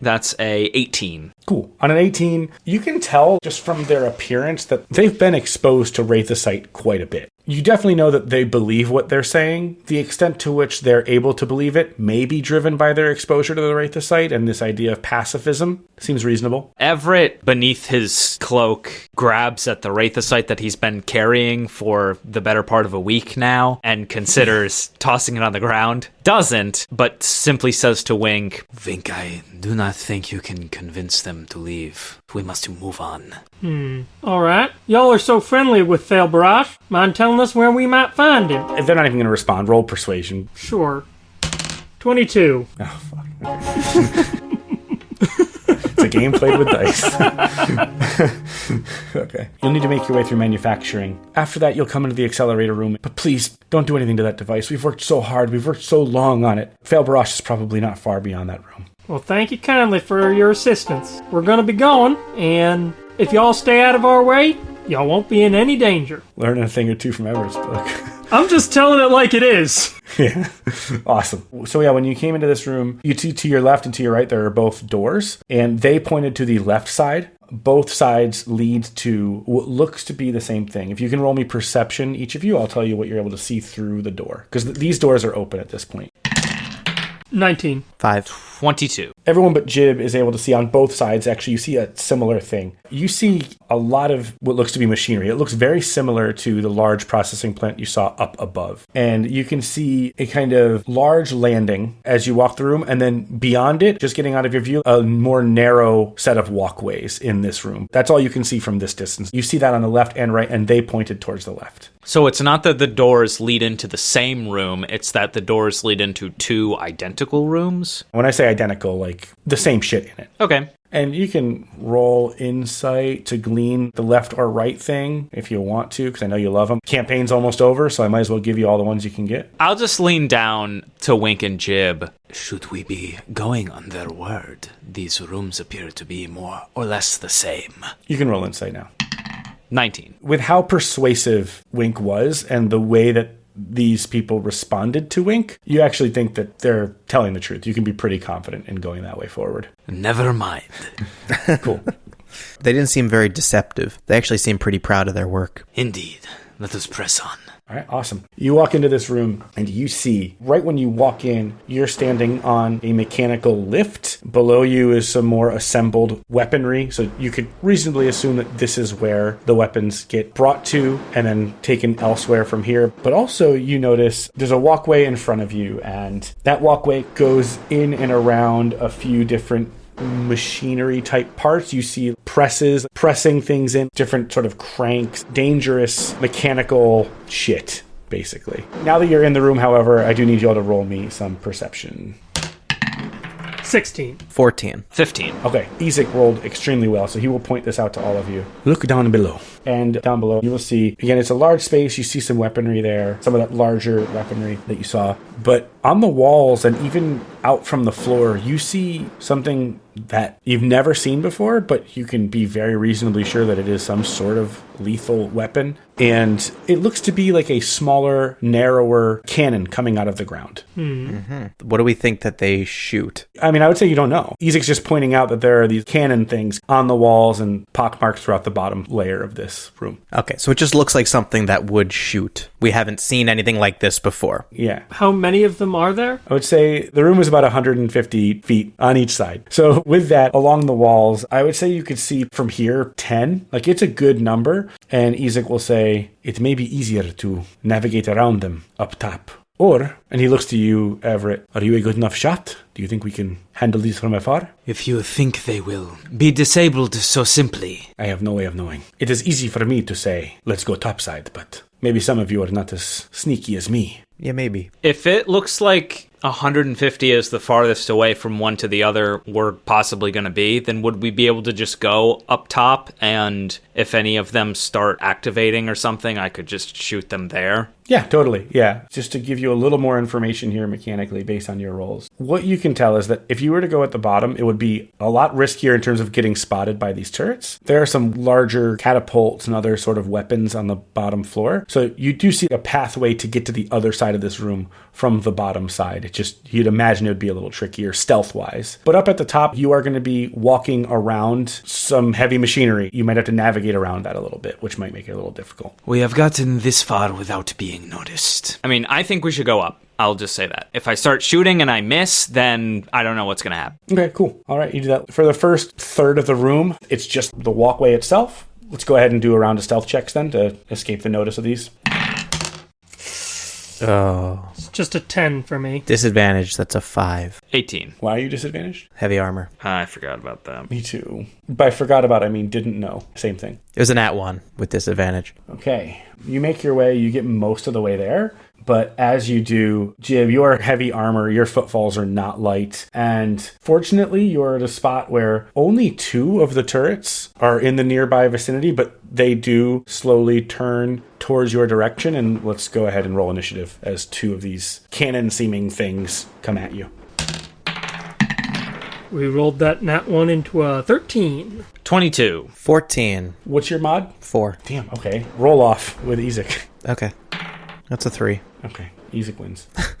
That's a 18. Cool. On an 18, you can tell just from their appearance that they've been exposed to Wraithosite quite a bit. You definitely know that they believe what they're saying. The extent to which they're able to believe it may be driven by their exposure to the Wraithosite and this idea of pacifism. Seems reasonable. Everett, beneath his cloak, grabs at the Wraithosite that he's been carrying for the better part of a week now and considers tossing it on the ground. Doesn't, but simply says to Wink, Wink, I do not think you can convince them to leave. We must move on. Hmm. Alright. Y'all are so friendly with Fail Barash. Mind telling us where we might find him? If they're not even going to respond, roll persuasion. Sure. 22. Oh, fuck. it's a game played with dice. okay. You'll need to make your way through manufacturing. After that, you'll come into the accelerator room. But please, don't do anything to that device. We've worked so hard. We've worked so long on it. Fail Barash is probably not far beyond that room. Well, thank you kindly for your assistance. We're gonna be going, and if y'all stay out of our way, y'all won't be in any danger. Learn a thing or two from Everett's book. I'm just telling it like it is. Yeah. awesome. So yeah, when you came into this room, you to, to your left and to your right there are both doors, and they pointed to the left side. Both sides lead to what looks to be the same thing. If you can roll me perception, each of you, I'll tell you what you're able to see through the door because th- these doors are open at this point. 19. Five. 22. Everyone but Jib is able to see on both sides. Actually, you see a similar thing. You see a lot of what looks to be machinery. It looks very similar to the large processing plant you saw up above. And you can see a kind of large landing as you walk the room. And then beyond it, just getting out of your view, a more narrow set of walkways in this room. That's all you can see from this distance. You see that on the left and right, and they pointed towards the left. So it's not that the doors lead into the same room, it's that the doors lead into two identical rooms. When I say identical, like the same shit in it. Okay. And you can roll insight to glean the left or right thing if you want to, because I know you love them. Campaign's almost over, so I might as well give you all the ones you can get. I'll just lean down to Wink and Jib. Should we be going on their word? These rooms appear to be more or less the same. You can roll insight now. 19. With how persuasive Wink was and the way that these people responded to Wink, you actually think that they're telling the truth. You can be pretty confident in going that way forward. Never mind. Cool. They didn't seem very deceptive. They actually seemed pretty proud of their work. Indeed. Let us press on. All right, awesome. You walk into this room and you see right when you walk in, you're standing on a mechanical lift. Below you is some more assembled weaponry. So you could reasonably assume that this is where the weapons get brought to and then taken elsewhere from here. But also, you notice there's a walkway in front of you, and that walkway goes in and around a few different machinery type parts. You see presses pressing things in, different sort of cranks, dangerous mechanical shit, basically. Now that you're in the room, however, I do need you all to roll me some perception. 16. 14. 15. Okay, Ezek rolled extremely well, so he will point this out to all of you. Look down below. And down below, you will see, again, it's a large space. You see some weaponry there, some of that larger weaponry that you saw. But on the walls and even out from the floor, you see something that you've never seen before, but you can be very reasonably sure that it is some sort of lethal weapon. And it looks to be like a smaller, narrower cannon coming out of the ground. Mm-hmm. What do we think that they shoot? I mean, I would say you don't know. Ezek's just pointing out that there are these cannon things on the walls and pockmarked throughout the bottom layer of this room. Okay, so it just looks like something that would shoot. We haven't seen anything like this before. Yeah. How many of them are there? I would say the room is about 150 feet on each side. So, with that, along the walls, I would say you could see from here 10. Like, it's a good number. And Ezek will say, it may be easier to navigate around them up top. Or, and he looks to you, Everett, are you a good enough shot? Do you think we can handle these from afar? If you think they will be disabled so simply, I have no way of knowing. It is easy for me to say, let's go topside, but maybe some of you are not as sneaky as me. Yeah, maybe. if it looks like 150 is the farthest away from one to the other we're possibly going to be, then would we be able to just go up top and if any of them start activating or something, I could just shoot them there? Yeah, totally. Yeah. Just to give you a little more information here mechanically based on your roles. What you can tell is that if you were to go at the bottom, it would be a lot riskier in terms of getting spotted by these turrets. There are some larger catapults and other sort of weapons on the bottom floor. So you do see a pathway to get to the other side of this room from the bottom side. It just, you'd imagine it would be a little trickier stealth wise. But up at the top, you are going to be walking around some heavy machinery. You might have to navigate around that a little bit, which might make it a little difficult. We have gotten this far without being noticed. I mean, I think we should go up. I'll just say that. If I start shooting and I miss, then I don't know what's going to happen. Okay, cool. All right, you do that. For the first third of the room, it's just the walkway itself. Let's go ahead and do a round of stealth checks then to escape the notice of these. Oh. It's just a 10 for me. Disadvantage, that's a 5. 18. Why are you disadvantaged? Heavy armor. I forgot about that. Me too. By forgot about, I mean didn't know. Same thing. It was an at 1 with disadvantage. Okay. You make your way, you get most of the way there. But as you do, Jib, your heavy armor, your footfalls are not light. And fortunately, you're at a spot where only two of the turrets are in the nearby vicinity, but they do slowly turn towards your direction. And let's go ahead and roll initiative as two of these cannon seeming things come at you. We rolled that nat 1 into a 13. 22. 14. What's your mod? 4. Damn, okay. Roll off with Ezek. Okay. That's a three. Okay, Ezek wins.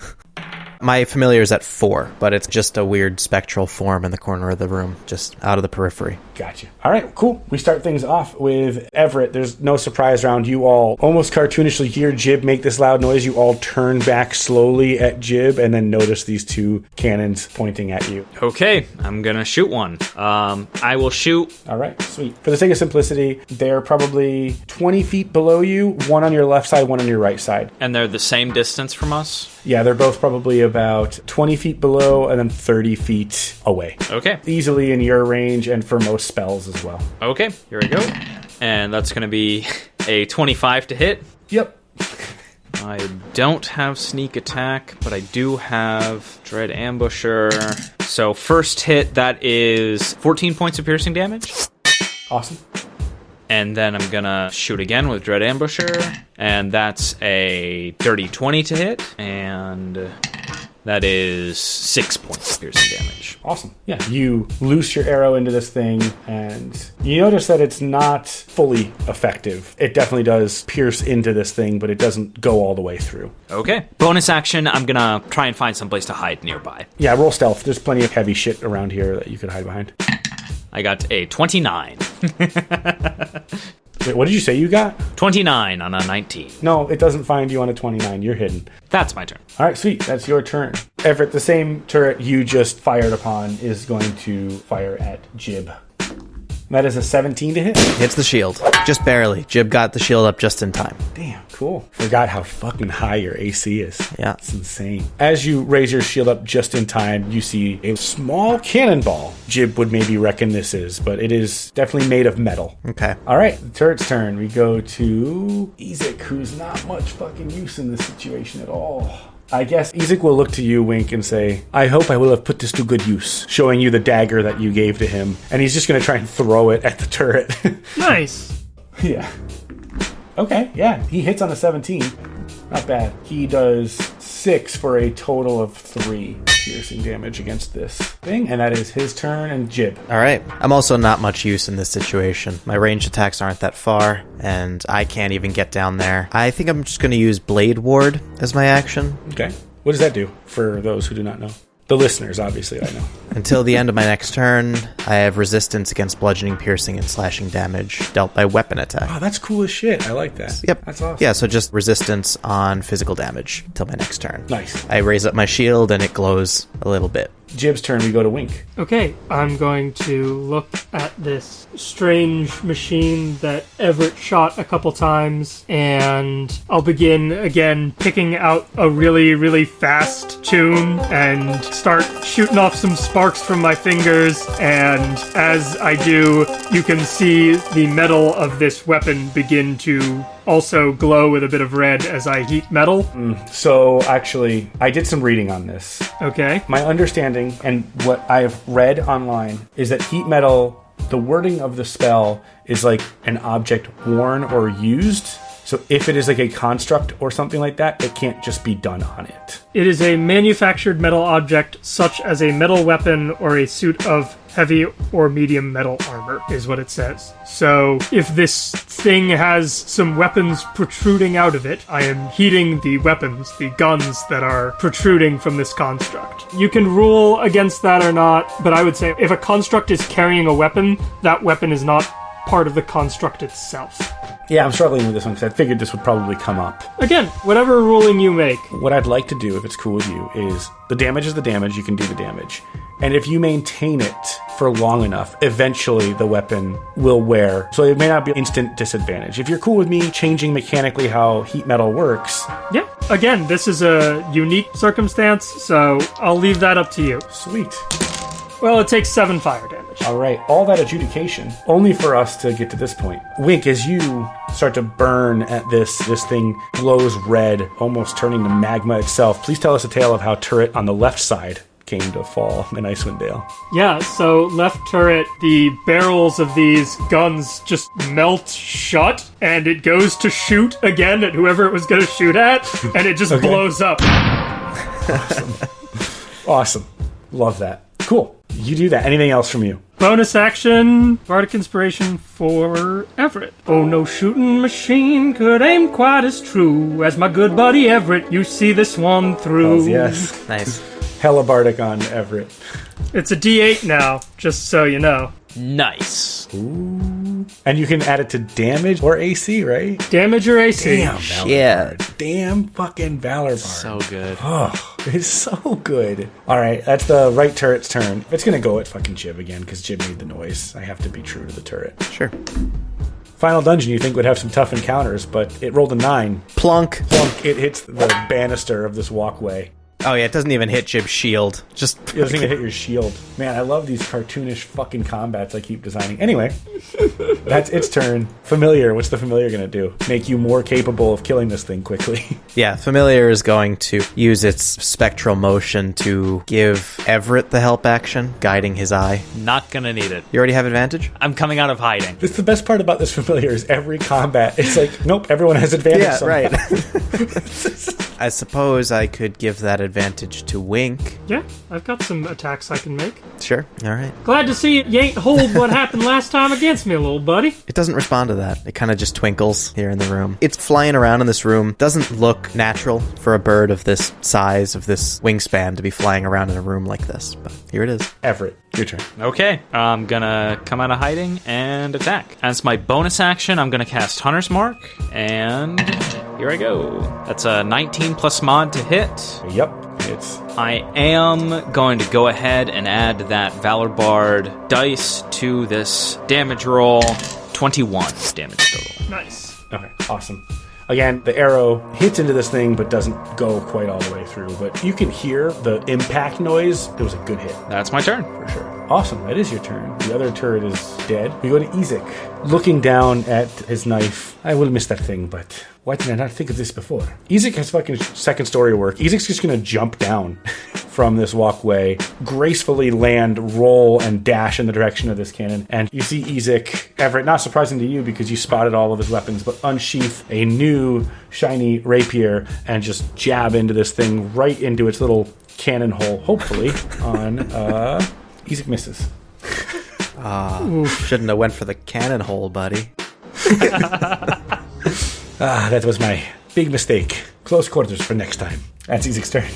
My familiar is at four, but it's just a weird spectral form in the corner of the room, just out of the periphery. Gotcha. All right, cool. We start things off with Everett. There's no surprise round. You all almost cartoonishly hear Jib make this loud noise. You all turn back slowly at Jib and then notice these two cannons pointing at you. Okay, I'm gonna shoot one. Um, I will shoot. All right, sweet. For the sake of simplicity, they're probably 20 feet below you, one on your left side, one on your right side. And they're the same distance from us. Yeah, they're both probably about 20 feet below and then 30 feet away. Okay. Easily in your range and for most spells as well. Okay, here we go. And that's gonna be a 25 to hit. Yep. I don't have sneak attack, but I do have dread ambusher. So first hit that is 14 points of piercing damage. Awesome. And then I'm gonna shoot again with Dread Ambusher, and that's a dirty 20 to hit, and that is six points of piercing damage. Awesome. Yeah, you loose your arrow into this thing, and you notice that it's not fully effective. It definitely does pierce into this thing, but it doesn't go all the way through. Okay. Bonus action, I'm gonna try and find someplace to hide nearby. Yeah, roll stealth. There's plenty of heavy shit around here that you could hide behind. I got a 29. Wait, what did you say you got? 29 on a 19. No, it doesn't find you on a 29. You're hidden. That's my turn. All right, sweet. That's your turn. Everett, the same turret you just fired upon is going to fire at Jib. That is a 17 to hit. Hits the shield. Just barely. Jib got the shield up just in time. Damn, cool. Forgot how fucking high your AC is. Yeah. It's insane. As you raise your shield up just in time, you see a small cannonball. Jib would maybe reckon this is, but it is definitely made of metal. Okay. All right, the turret's turn. We go to Ezek, who's not much fucking use in this situation at all. I guess Ezek will look to you, wink, and say, I hope I will have put this to good use, showing you the dagger that you gave to him. And he's just going to try and throw it at the turret. Nice. yeah. Okay, yeah, he hits on a 17. Not bad. He does six for a total of three piercing damage against this thing, and that is his turn and Jib. All right. I'm also not much use in this situation. My ranged attacks aren't that far, and I can't even get down there. I think I'm just going to use Blade Ward as my action Okay. What does that do for those who do not know? The listeners, obviously, I know. until the end of my next turn. I have resistance against bludgeoning, piercing, and slashing damage dealt by weapon attack. Oh, that's cool as shit. I like that. Yep. That's awesome. Yeah, so just resistance on physical damage till my next turn. Nice. I raise up my shield and it glows a little bit. Jib's turn, we go to Wink. Okay, I'm going to look at this strange machine that Everett shot a couple times, and I'll begin again picking out a really, really fast tune and start shooting off some sparks from my fingers. And as I do, you can see the metal of this weapon begin to also glow with a bit of red as I heat metal. Mm, so, actually, I did some reading on this. Okay. My understanding and what I've read online is that heat metal, the wording of the spell is like an object worn or used. So, if it is like a construct or something like that, it can't just be done on it. It is a manufactured metal object, such as a metal weapon or a suit of heavy or medium metal armor, is what it says. So, if this thing has some weapons protruding out of it, I am heating the weapons, the guns that are protruding from this construct. You can rule against that or not, but I would say if a construct is carrying a weapon, that weapon is not part of the construct itself. Yeah, I'm struggling with this one because I figured this would probably come up. Again, whatever ruling you make, What I'd like to do, if it's cool with you, is the damage is the damage, you can do the damage. And if you maintain it for long enough, eventually the weapon will wear. So it may not be instant disadvantage. If you're cool with me changing mechanically how heat metal works, yeah. Again, this is a unique circumstance, so I'll leave that up to you. sweet. Well, it takes seven fire damage. All right, all that adjudication only for us to get to this point. Wink, as you start to burn at this, this thing glows red, almost turning to magma itself. Please tell us a tale of how turret on the left side came to fall in Icewind Dale. Yeah, so left turret, the barrels of these guns just melt shut, and it goes to shoot again at whoever it was going to shoot at, and it just blows up. Awesome. Love that. Cool. You do that. Anything else from you? Bonus action, Bardic Inspiration for Everett. Oh, no shooting machine could aim quite as true as my good buddy Everett. You see this one through. Oh, yes. Nice. Hella bardic on Everett. It's a D8 now, just so you know. Nice. Ooh. And you can add it to damage or AC, right? Damage or AC? Damn, Valor Yeah. Bard. Damn fucking Valor Bard. So good. Oh, it's so good. All right, that's the right turret's turn. It's gonna go at fucking Jib again because Jib made the noise. I have to be true to the turret. Sure. Final dungeon you think would have some tough encounters, but it rolled a nine. Plunk. Plunk! It hits the banister of this walkway. Oh yeah, it doesn't even hit Jib's shield. Just It doesn't even hit your shield. Man, I love these cartoonish fucking combats I keep designing. Anyway, that's its turn. Familiar. What's the familiar gonna do? Make you more capable of killing this thing quickly. yeah, familiar is going to use its spectral motion to give Everett the help action, guiding his eye. Not gonna need it. You already have advantage. I'm coming out of hiding. This the best part about this familiar is every combat. It's like, nope, everyone has advantage. Yeah, somehow. right. I suppose I could give that advantage to Wink. Yeah, I've got some attacks I can make. Sure. All right. Glad to see you ain't hold what happened last time against me, little buddy. It doesn't respond to that. It kind of just twinkles here in the room. It's flying around in this room. Doesn't look natural for a bird of this size, of this wingspan, to be flying around in a room like this. But here it is. Everett, your turn. Okay, I'm gonna come out of hiding and attack. As my bonus action, I'm gonna cast Hunter's Mark, and here I go. That's a 19 plus mod to hit. Yep, it's I am going to go ahead and add that Valor Bard dice to this damage roll. 21 damage total. Nice. okay. Awesome. Again, the arrow hits into this thing, but doesn't go quite all the way through. But you can hear the impact noise. It was a good hit. That's my turn. for sure. Awesome, that is your turn. The other turret is dead. We go to Ezek. Looking down at his knife, I will miss that thing, but why did I not think of this before? Ezek has fucking second story work. Ezek's just gonna jump down from this walkway, gracefully land, roll, and dash in the direction of this cannon. And you see Ezek, Everett, not surprising to you because you spotted all of his weapons, but unsheath a new shiny rapier and just jab into this thing right into its little cannon hole, hopefully, on uh Ezek misses. Ah shouldn't have went for the cannon hole, buddy. Ah, that was my big mistake. Close quarters for next time. That's Ezek's turn.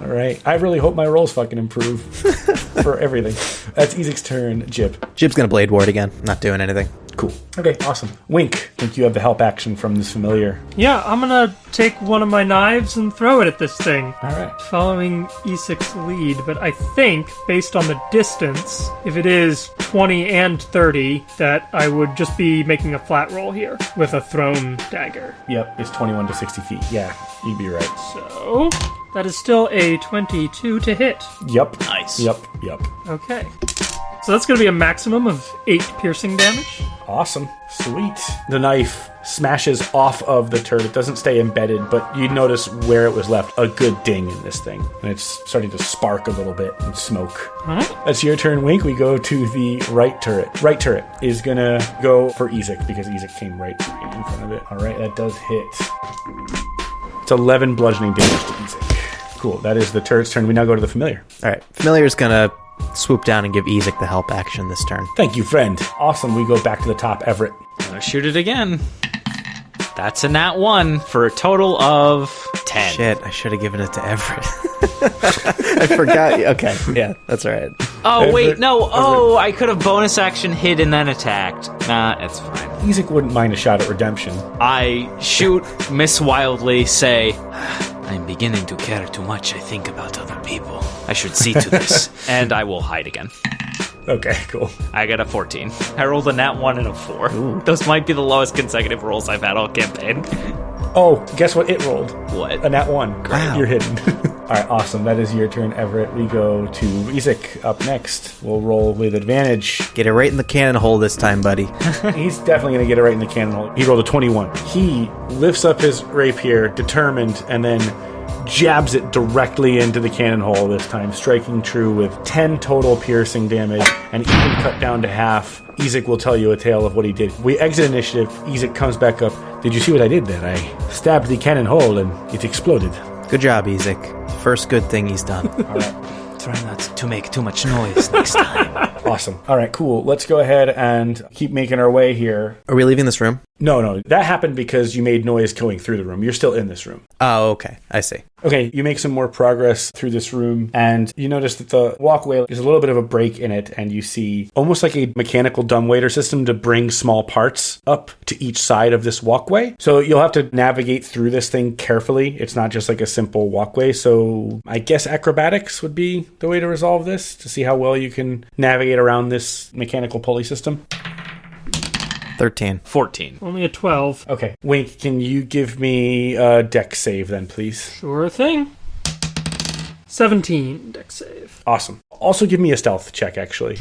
All right. I really hope my rolls fucking improve for everything. That's Ezek's turn. Jib. Jib's gonna blade ward again. Not doing anything. Cool. Okay, awesome. Wink. Think you have the help action from this familiar. Yeah, I'm gonna take one of my knives and throw it at this thing. All right. Following Ezek's lead, but I think, based on the distance, if it is 20 and 30, that I would just be making a flat roll here with a thrown dagger. Yep, it's 21 to 60 feet. Yeah, you'd be right. So, that is still a 22 to hit. Yep. Nice. Yep. Yep. Okay. So that's gonna be a maximum of 8 piercing damage. Awesome. Sweet. The knife smashes off of the turret. It doesn't stay embedded, but you notice where it was left. A good ding in this thing. And it's starting to spark a little bit and smoke. That's your turn, Wink. We go to the right turret. Right turret is gonna go for Ezek because Ezek came right in front of it. All right, that does hit. It's 11 bludgeoning damage to Ezek. Cool. That is the turret's turn. We now go to the familiar. All right. Familiar is gonna swoop down and give Ezek the help action this turn. Thank you, friend. Awesome. We go back to the top. Everett. Gonna shoot it again. That's a nat 1 for a total of 10. Shit, I should have given it to Everett. I forgot. Okay, yeah, that's all right. Oh, wait, no. Oh, I could have bonus action hit and then attacked. Nah, it's fine. Ezek wouldn't mind a shot at redemption. I shoot, miss wildly, say, I'm beginning to care too much, I think, about other people. I should see to this. and I will hide again. Okay, cool. I got a 14. I rolled a nat 1 and a 4. Those might be the lowest consecutive rolls I've had all campaign. Oh, guess what? It rolled. What? A nat one. Wow. You're hidden. All right, awesome. That is your turn, Everett. We go to Ezek up next. We'll roll with advantage. Get it right in the cannon hole this time, buddy. He's definitely going to get it right in the cannon hole. He rolled a 21. He lifts up his rapier, determined, and then jabs it directly into the cannon hole this time, striking true with 10 total piercing damage and even cut down to half. Ezek will tell you a tale of what he did. We exit initiative. Ezek comes back up. Did you see what I did there? I stabbed the cannon hole and it exploded. Good job, Ezek. First good thing he's done. All right. Try not to make too much noise next time. Awesome. All right, cool. Let's go ahead and keep making our way here. Are we leaving this room? No, no, that happened because you made noise going through the room. You're still in this room. Oh, okay. I see. Okay, you make some more progress through this room, and you notice that the walkway is a little bit of a break in it, and you see almost like a mechanical dumbwaiter system to bring small parts up to each side of this walkway. So you'll have to navigate through this thing carefully. It's not just like a simple walkway. So I guess acrobatics would be the way to resolve this to see how well you can navigate around this mechanical pulley system. 13. 14. Only a 12. Okay, Wink, can you give me a dex save then, please? Sure thing. 17 dex save. Awesome. Also, give me a stealth check, actually.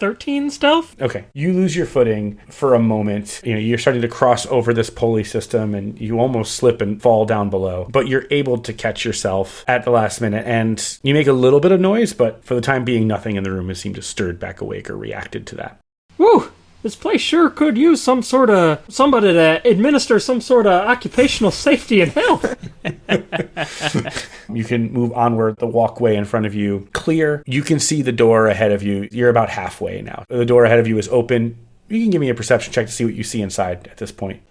13 stealth? Okay, you lose your footing for a moment. You know, you're starting to cross over this pulley system and you almost slip and fall down below. But you're able to catch yourself at the last minute and you make a little bit of noise, but for the time being, nothing in the room has seemed to stirred back awake or reacted to that. Woo! This place sure could use some sort of somebody to administer some sort of occupational safety and health. You can move onward. The walkway in front of you clear. You can see the door ahead of you. You're about halfway now. The door ahead of you is open. You can give me a perception check to see what you see inside at this point.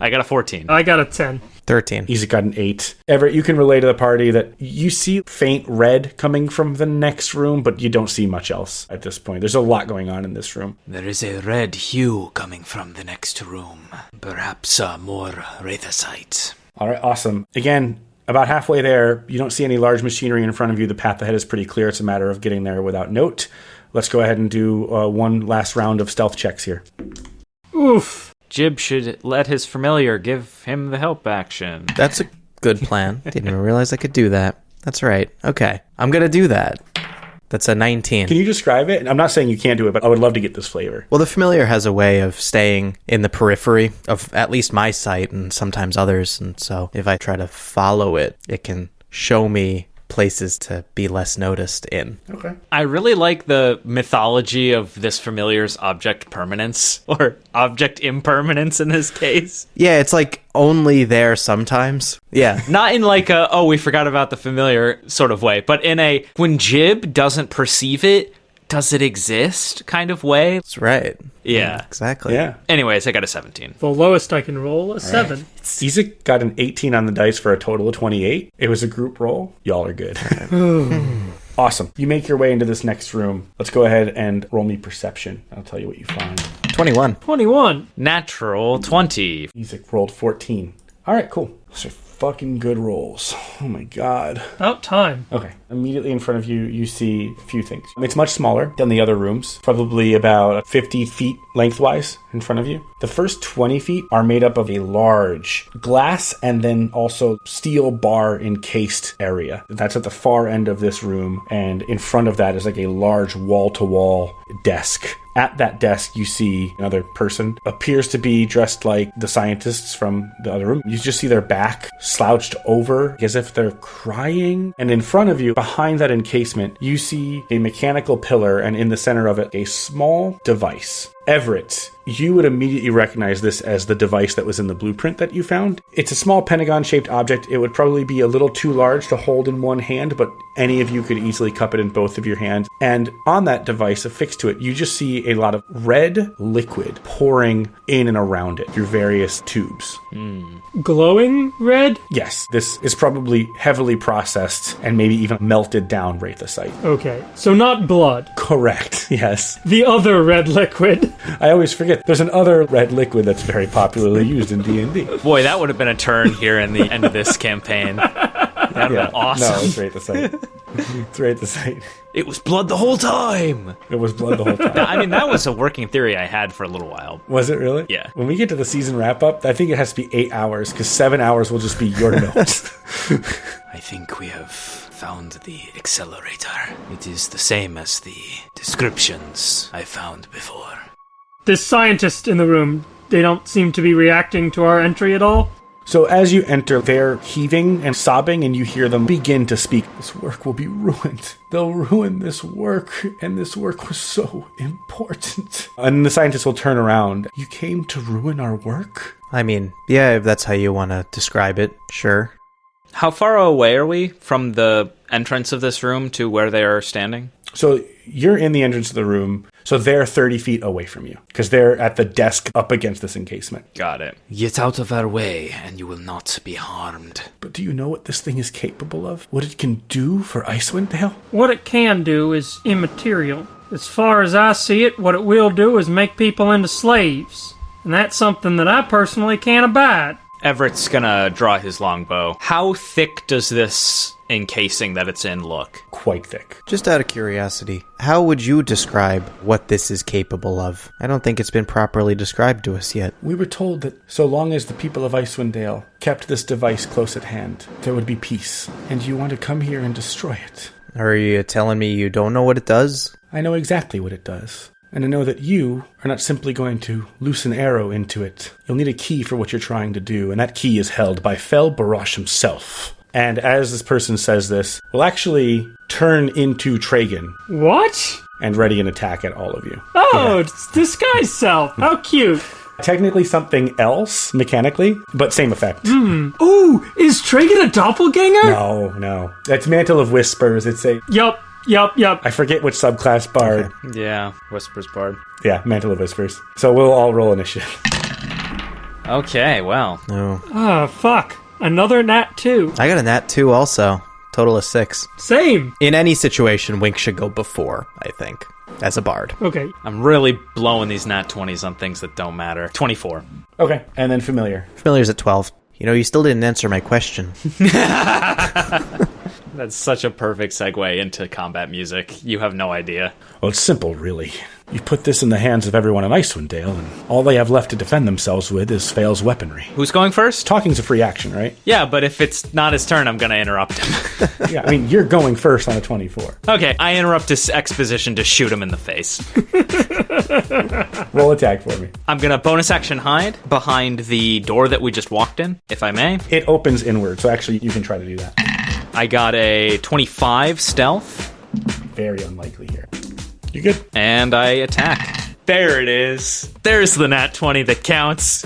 I got a 14. I got a 10. 13. He's got an eight. Everett, you can relay to the party that you see faint red coming from the next room, but you don't see much else at this point. There's a lot going on in this room. There is a red hue coming from the next room. Perhaps uh, more wraithosite. All right, awesome. Again, about halfway there, you don't see any large machinery in front of you. The path ahead is pretty clear. It's a matter of getting there without note. Let's go ahead and do uh, one last round of stealth checks here. Oof. Jib should let his familiar give him the help action. That's a good plan. Didn't even realize I could do that. That's right. Okay. I'm going to do that. That's a 19. Can you describe it? I'm not saying you can't do it, but I would love to get this flavor. Well, the familiar has a way of staying in the periphery of at least my sight and sometimes others. And so if I try to follow it, it can show me places to be less noticed in. Okay. I really like the mythology of this familiar's object permanence, or object impermanence in this case. Yeah, it's like only there sometimes. Yeah. Not in like a, oh, we forgot about the familiar sort of way, but in a, when Jib doesn't perceive it, does it exist kind of way? That's right. Yeah. Exactly. Yeah. Anyways, I got a 17. The lowest I can roll, a 7. Isaac got an 18 on the dice for a total of 28. It was a group roll. Y'all are good. awesome. You make your way into this next room. Let's go ahead and roll me perception. I'll tell you what you find. 21. 21. Natural 20. Isaac rolled 14. All right, cool. Those are fucking good rolls. Oh my god. About time. Okay. Immediately in front of you, you see a few things. It's much smaller than the other rooms, probably about 50 feet lengthwise in front of you. The first 20 feet are made up of a large glass and then also steel bar encased area. That's at the far end of this room, and in front of that is like a large wall to wall desk. At that desk, you see another person, appears to be dressed like the scientists from the other room. You just see their back slouched over as if they're crying. And in front of you, behind that encasement, you see a mechanical pillar, and in the center of it, a small device. Everett, you would immediately recognize this as the device that was in the blueprint that you found. It's a small pentagon shaped object. It would probably be a little too large to hold in one hand, but any of you could easily cup it in both of your hands. And on that device affixed to it, you just see a lot of red liquid pouring in and around it through various tubes. Hmm. Glowing red? Yes, this is probably heavily processed and maybe even melted down wraithosite. Okay. So not blood. Correct, yes. The other red liquid. I always forget there's an other red liquid that's very popularly used in D&D. Boy, that would have been a turn here in the end of this campaign. That'd have been awesome. No, it's wraithosite. it's wraithosite. It was blood the whole time. It was blood the whole time. I mean, that was a working theory I had for a little while. Was it really? Yeah. When we get to the season wrap up, I think it has to be eight hours because seven hours will just be your notes. I think we have found the accelerator. It is the same as the descriptions I found before. This scientist in the room, they don't seem to be reacting to our entry at all. so as you enter, they're heaving and sobbing, and you hear them begin to speak. This work will be ruined. They'll ruin this work, and this work was so important. And the scientist will turn around. You came to ruin our work? I mean, yeah, if that's how you want to describe it, sure. How far away are we from the entrance of this room to where they are standing? So you're in the entrance of the room, so they're 30 feet away from you because they're at the desk up against this encasement. Got it. Get out of our way, and you will not be harmed. But do you know what this thing is capable of? What it can do for Icewind Dale? What it can do is immaterial. As far as I see it, what it will do is make people into slaves. And that's something that I personally can't abide. Everett's gonna draw his longbow. How thick does this encasing that it's in look? Quite thick. Just out of curiosity, how would you describe what this is capable of? I don't think it's been properly described to us yet. We were told that so long as the people of Icewind Dale kept this device close at hand, there would be peace. And you want to come here and destroy it. Are you telling me you don't know what it does? I know exactly what it does. And I know that you are not simply going to loose an arrow into it. You'll need a key for what you're trying to do, and that key is held by Fel Barash himself. And as this person says this, will actually turn into Tragan What? and ready an attack at all of you. Oh, it's disguise self. How cute. Technically something else, mechanically, but same effect. Ooh, is Tragan a doppelganger? No, no. That's Mantle of Whispers. It's a Yup, yup, yup. I forget which subclass bard. Yeah, Whispers Bard. Yeah, Mantle of Whispers. So we'll all roll initiative. Okay, well. No. Ah, fuck. Another nat 2. I got a nat 2 also. Total of 6. Same. In any situation, Wink should go before, I think, as a bard. Okay. I'm really blowing these nat 20s on things that don't matter. 24. Okay, and then familiar. Familiar's at 12. You know, you still didn't answer my question. That's such a perfect segue into combat music. You have no idea. Well, it's simple, really. You put this in the hands of everyone in Icewind Dale, and all they have left to defend themselves with is Fail's weaponry. Who's going first? Talking's a free action, right? Yeah, but if it's not his turn, I'm gonna interrupt him. Yeah, I mean, you're going first on a 24. okay, I interrupt his exposition to shoot him in the face. Roll attack for me. I'm gonna bonus action hide behind the door that we just walked in, if I may. It opens inward, so actually you can try to do that. I got a 25 stealth, Very unlikely here. You good? and I attack. There it is. There's the nat 20 that counts.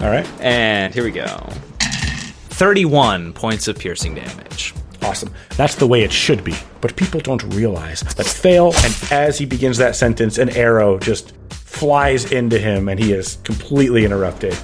All right, And here we go 31 points of piercing damage. awesome. That's the way it should be. But people don't realize that Fail, and as he begins that sentence, an arrow just flies into him, and he is completely interrupted.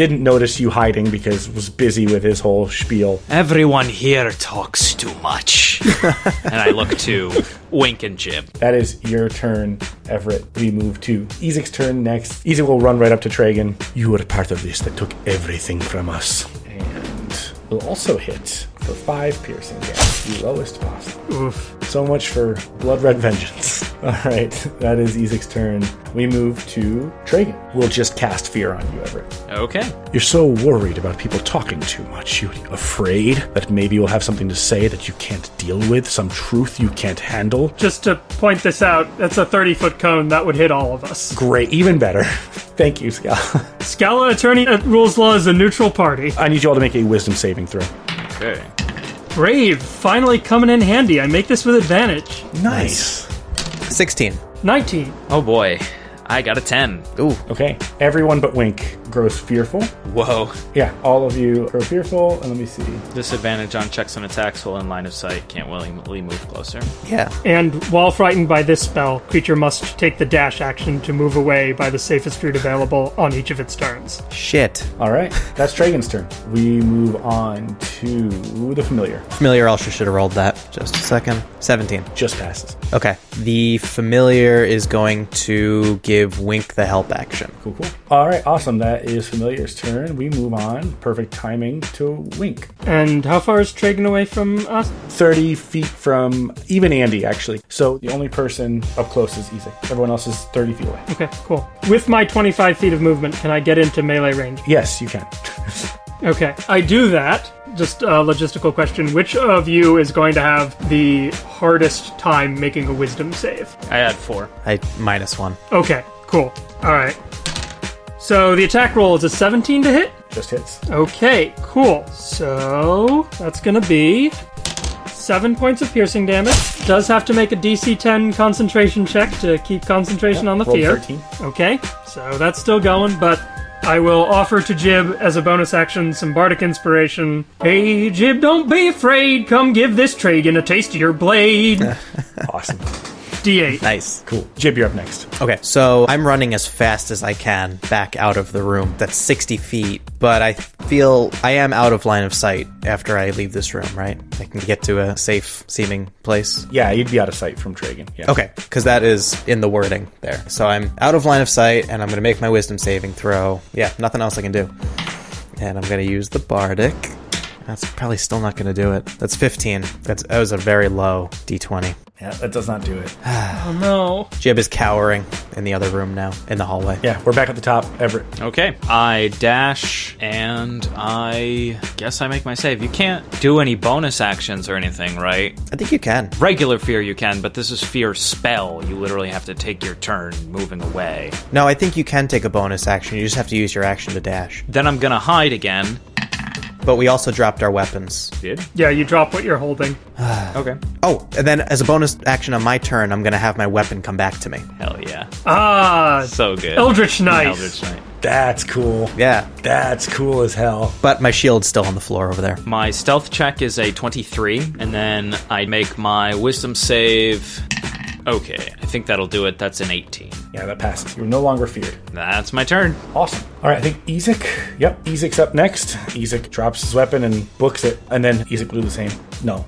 Didn't notice you hiding because was busy with his whole spiel. Everyone here talks too much. and I look to Wink and Jib. That is your turn, Everett. We move to Ezek's turn next. Ezek will run right up to Tragan. You were part of this that took everything from us. and will also hit for five piercing damage, the lowest possible. Oof. So much for blood red vengeance. All right, that is Ezek's turn. We move to Tragan. We'll just cast fear on you, Everett. Okay. You're so worried about people talking too much. You're afraid that maybe you'll have something to say that you can't deal with, some truth you can't handle. Just to point this out, that's a 30 foot cone that would hit all of us. Great, even better. Thank you, Scala. Scala Attorney at Rules Law is a neutral party. I need you all to make a wisdom saving throw. Okay. Brave, finally coming in handy. I make this with advantage. Nice. 16. 19. Oh boy. I got a 10. Ooh. Okay, everyone but Wink grows fearful. Whoa. Yeah, all of you grow fearful, and let me see. Disadvantage on checks and attacks while in line of sight. Can't willingly move closer. Yeah. And while frightened by this spell, creature must take the dash action to move away by the safest route available on each of its turns. Shit. All right, that's Tragan's turn. We move on to the familiar. Familiar also should have rolled that. Just a second. 17. Just passes. Okay. The familiar is going to give Wink the help action. Cool, cool. All right, awesome. That is familiar's turn. We move on. Perfect timing to Wink. And how far is Tragan away from us? 30 feet from even Andy, actually. So the only person up close is Ezek. Everyone else is 30 feet away. Okay, cool. With my 25 feet of movement, can I get into melee range? Yes, you can. Okay, I do that. Just a logistical question. Which of you is going to have the hardest time making a wisdom save? I had 4. I minus one. Okay, cool. All right. So the attack roll is a 17 to hit? Just hits. Okay, cool. So that's gonna be seven points of piercing damage. Does have to make a DC 10 concentration check to keep concentration on the fear. 13. Okay, so that's still going, but I will offer to Jib as a bonus action some bardic inspiration. Hey, Jib, don't be afraid. Come give this Tragan a taste of your blade. Awesome. D8. Nice. Cool. Jib, you're up next. Okay, so I'm running as fast as I can back out of the room. That's 60 feet, but I feel I am out of line of sight after I leave this room, right? I can get to a safe seeming place. Yeah, you'd be out of sight from Tragan. Yeah. Okay, because that is in the wording there. So I'm out of line of sight, and I'm going to make my wisdom saving throw. Yeah, nothing else I can do. And I'm going to use the bardic. That's probably still not going to do it. That's 15. That's that was a very low d20. Yeah, that does not do it. Oh no. Jib is cowering in the other room now, in the hallway. Yeah, we're back at the top. Everett. Okay, I dash and I guess I make my save. You can't do any bonus actions or anything, right? I think you can. Regular fear you can, but this is fear spell. You literally have to take your turn moving away. No, I think you can take a bonus action. You just have to use your action to dash. Then I'm gonna hide again. But we also dropped our weapons. Did? Yeah, you drop what you're holding. Okay. Oh, and then as a bonus action on my turn, I'm going to have my weapon come back to me. Hell yeah. Ah, So good. Eldritch Knight. Eldritch Knight. That's cool. Yeah, That's cool as hell. but my shield's still on the floor over there. My stealth check is a 23, and then I make my wisdom save. Okay, I think that'll do it. That's an 18. Yeah, that passes. You're no longer feared. That's my turn. Awesome. All right, I think Ezek. Yep, Ezek's up next. Ezek drops his weapon and books it, and then Ezek will do the same. No,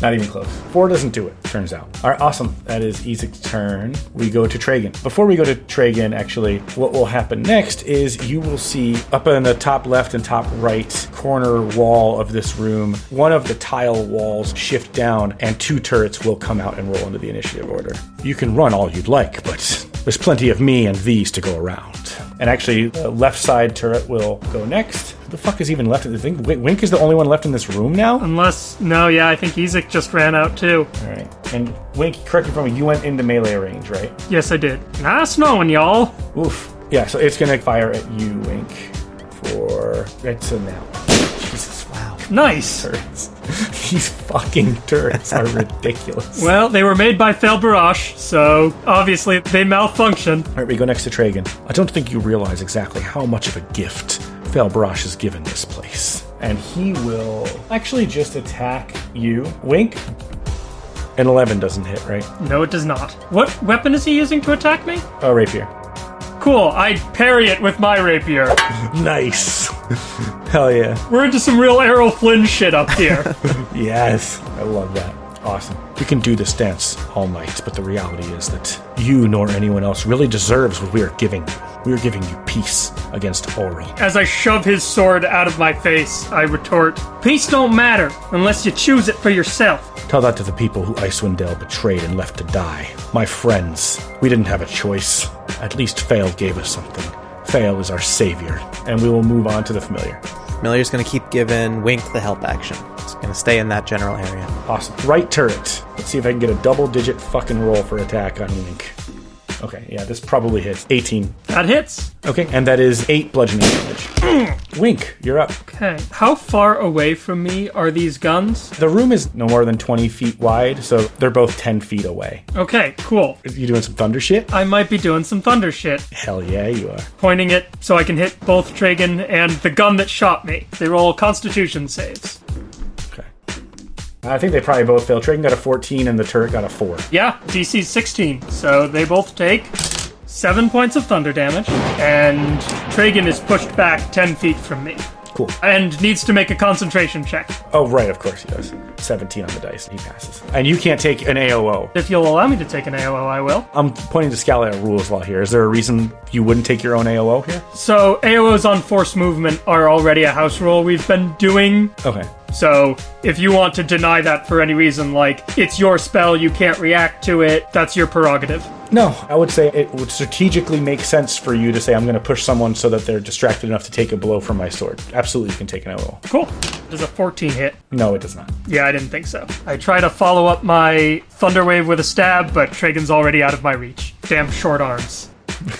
not even close. Four doesn't do it, turns out. All right, awesome. That is Ezek's turn. We go to Tragan. Before we go to Tragan, actually, what will happen next is you will see up in the top left and top right corner wall of this room, one of the tile walls shift down, and two turrets will come out and roll into the initiative order. You can run all you'd like, but there's plenty of me and these to go around. And actually, the left side turret will go next. Who the fuck is even left in the thing? Wait, Wink is the only one left in this room now? Unless, no, yeah, I think Ezek just ran out too. All right. And Wink, correct me if I'm wrong, you went into melee range, right? Yes, I did. Nice knowing y'all. Oof. Yeah, so it's gonna fire at you, Wink, for it's a now. Jesus, wow. Nice. These fucking turrets are ridiculous. Well, they were made by Fel Barash, so obviously they malfunction. All right, we go next to Tragan. I don't think you realize exactly how much of a gift Felbrosh has given this place. And he will actually just attack you. Wink. An 11 doesn't hit, right? No, it does not. What weapon is he using to attack me? Oh, rapier. Cool, I parry it with my rapier. Nice. Hell yeah. We're into some real Errol Flynn shit up here. Yes. I love that. Awesome. We can do this dance all night, but the reality is that you nor anyone else really deserves what we are giving you. We are giving you peace against Auril. As I shove his sword out of my face, I retort, Peace don't matter unless you choose it for yourself. Tell that to the people who Icewind Dale betrayed and left to die. My friends, we didn't have a choice. At least Fail gave us something. Fail is our savior. And we will move on to the familiar. Millier's going to keep giving Wink the help action. It's going to stay in that general area. Awesome. Right turret. Let's see if I can get a double digit fucking roll for attack on Wink. Okay, yeah, this probably hits. 18. That hits. Okay, and that is 8 bludgeoning damage. Mm. Wink, you're up. Okay. How far away from me are these guns? The room is no more than 20 feet wide, so they're both 10 feet away. Okay, cool. You doing some thunder shit? I might be doing some thunder shit. Hell yeah, you are. Pointing it so I can hit both Tragan and the gun that shot me. They roll constitution saves. I think they probably both failed. Tragan got a 14 and the turret got a 4. Yeah, DC's 16, so they both take seven points of thunder damage, and Tragan is pushed back 10 feet from me. Cool. And needs to make a concentration check. Oh, right, of course he does. 17 on the dice. He passes. And you can't take an AOO. If you'll allow me to take an AOO, I will. I'm pointing to Scalia rules law here. Is there a reason you wouldn't take your own AOO here? So, AOs on force movement are already a house rule we've been doing. Okay. So, if you want to deny that for any reason, like it's your spell, you can't react to it, that's your prerogative. No, I would say it would strategically make sense for you to say, I'm going to push someone so that they're distracted enough to take a blow from my sword. Absolutely, you can take an AOO. Cool. Does a 14 hit? No, it does not. Yeah, I didn't think so. I try to follow up my Thunder Wave with a stab, but Tragan's already out of my reach. Damn short arms.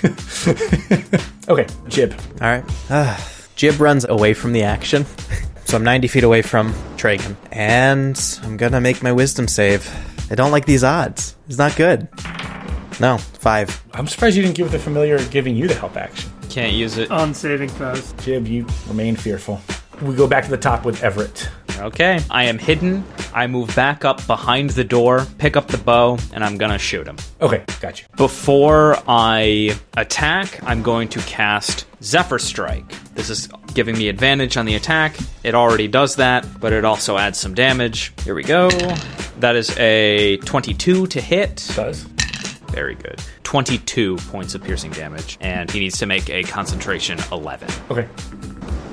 Okay, Jib. All right. Ah, Jib runs away from the action. So I'm 90 feet away from Tragan. And I'm going to make my wisdom save. I don't like these odds. It's not good. No, five. I'm surprised you didn't give the familiar giving you the help action. Can't use it. On saving throws. Jib, you remain fearful. We go back to the top with Everett. Okay. I am hidden. I move back up behind the door, pick up the bow, and I'm gonna shoot him. Okay, got you. Before I attack, I'm going to cast Zephyr Strike. This is giving me advantage on the attack. It already does that, but it also adds some damage. Here we go. That is a 22 to hit. Does. Very good. 22 points of piercing damage, and he needs to make a concentration 11. Okay.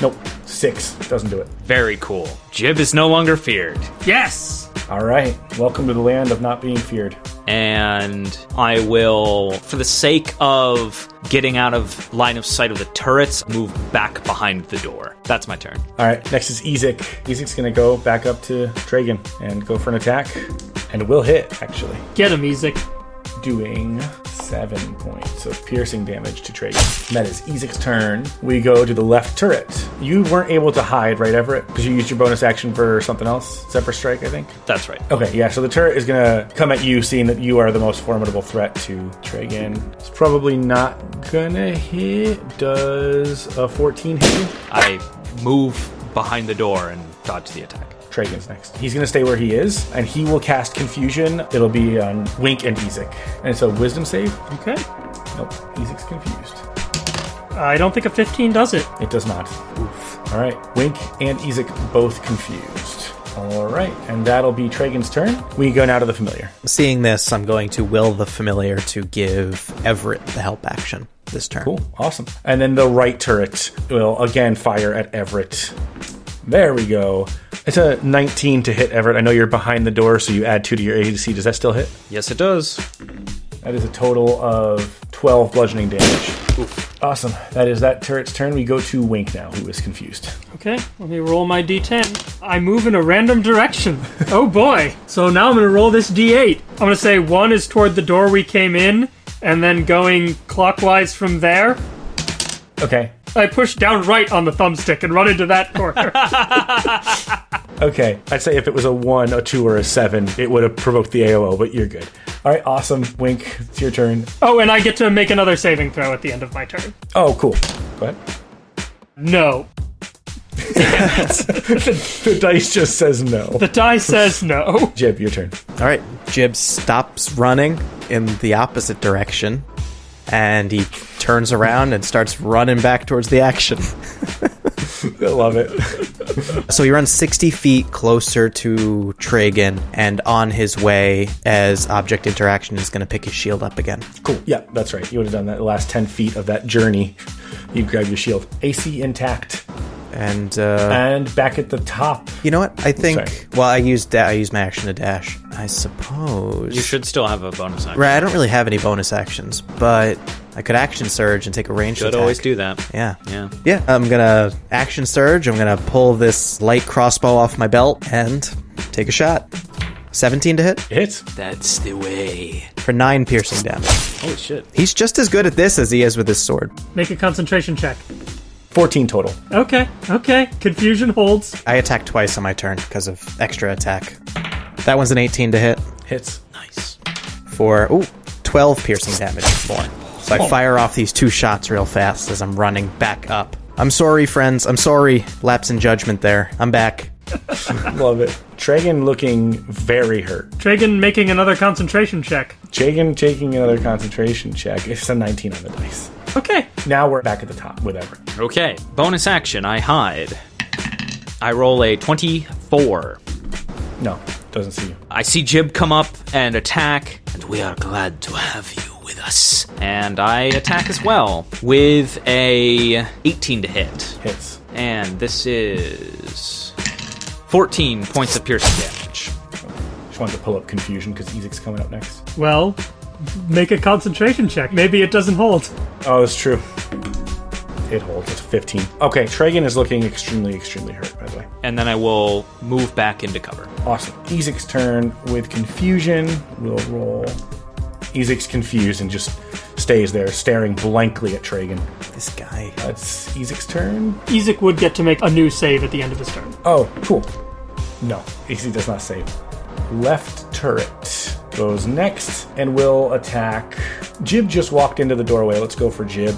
Nope. Six. Doesn't do it. Very cool. Jib is no longer feared. Yes! All right. Welcome to the land of not being feared. and I will, for the sake of getting out of line of sight of the turrets, move back behind the door. That's my turn. All right. Next is Ezek. Ezek's going to go back up to Tragan and go for an attack. And will hit, actually. Get him, Ezek. Doing seven points of piercing damage to Tragan. And that is Ezek's turn. We go to the left turret. You weren't able to hide, right, Everett? Because you used your bonus action for something else? Zephyr Strike, I think? That's right. Okay, yeah, so the turret is gonna come at you, seeing that you are the most formidable threat to Tragan. It's probably not gonna hit. Does a 14 hit you? I move behind the door and dodge the attack. Tragan's next. He's gonna stay where he is, and he will cast Confusion. It'll be on Wink and Ezek. And so Wisdom save. Okay. Nope, Ezek's confused. I don't think a 15 does it. It does not. Oof. All right, Wink and Ezek both confused. All right, and that'll be Tragan's turn. We go now to the familiar. Seeing this, I'm going to will the familiar to give Everett the help action this turn. Cool, awesome. And then the right turret will again fire at Everett. There we go. It's a 19 to hit Everett. I know you're behind the door, so you add two to your AC. Does that still hit? Yes, it does. That is a total of 12 bludgeoning damage. Awesome. That is that turret's turn. We go to Wink now, who is confused. Okay, let me roll my d10. I move in a random direction. oh boy. So now I'm going to roll this d8. I'm going to say one is toward the door we came in, and then going clockwise from there. Okay. I push down right on the thumbstick and run into that corner. Okay. I'd say if it was a 1, a 2, or a 7, it would have provoked the AOO, but you're good. All right, awesome. Wink, it's your turn. oh, and I get to make another saving throw at the end of my turn. Oh, cool. Go ahead. No. The dice just says no. The die says no. Jib, your turn. All right, Jib stops running in the opposite direction, and he turns around and starts running back towards the action. I love it. So he runs 60 feet closer to Tragan, and on his way, as object interaction, is going to pick his shield up again. Cool. Yeah, that's right. You would have done that the last 10 feet of that journey. You grab your shield. AC intact. And uh, And back at the top. you know what? I think. Sorry. Well, I used da- I used my action to dash. I suppose You should still have a bonus action. Right, I don't really have any bonus actions, but I could action surge and take a range Should attack. always do that. Yeah. Yeah. Yeah, I'm gonna action surge. I'm gonna pull this light crossbow off my belt and take a shot. 17 to hit Hits. That's the way. for 9 piercing damage. Holy shit. He's just as good at this as he is with his sword. Make a concentration check. 14 total. Okay, okay. Confusion holds. I attack twice on my turn because of extra attack. That one's an 18 to hit Hits. Nice. for ooh, 12 piercing damage more. So I oh. fire off these two shots real fast as I'm running back up. I'm sorry, friends. I'm sorry. Lapse in judgment there. I'm back. Love it. Tragan looking very hurt. Tragan making another concentration check. Tragan taking another concentration check. It's a 19 on the dice. Okay. Now we're back at the top with Everett. Okay. Bonus action. I hide. I roll a 24. No, doesn't see you. I see Jib come up and attack, and we are glad to have you with us. And I attack as well with a 18 to hit. Hits. And this is 14 points of piercing damage. Just wanted to pull up confusion because Ezek's coming up next. Well, make a concentration check. Maybe it doesn't hold. Oh, that's true. It holds. It's 15. Okay, Tragan is looking extremely, extremely hurt, by the way. And then I will move back into cover. Awesome. Ezek's turn with confusion. We'll roll. Ezek's confused and just stays there, staring blankly at Tragan. This guy. That's Ezek's turn. Ezek would get to make a new save at the end of his turn. Oh, cool. No, Ezek does not save. Left turret goes next and will attack. Jib just walked into the doorway. Let's go for Jib.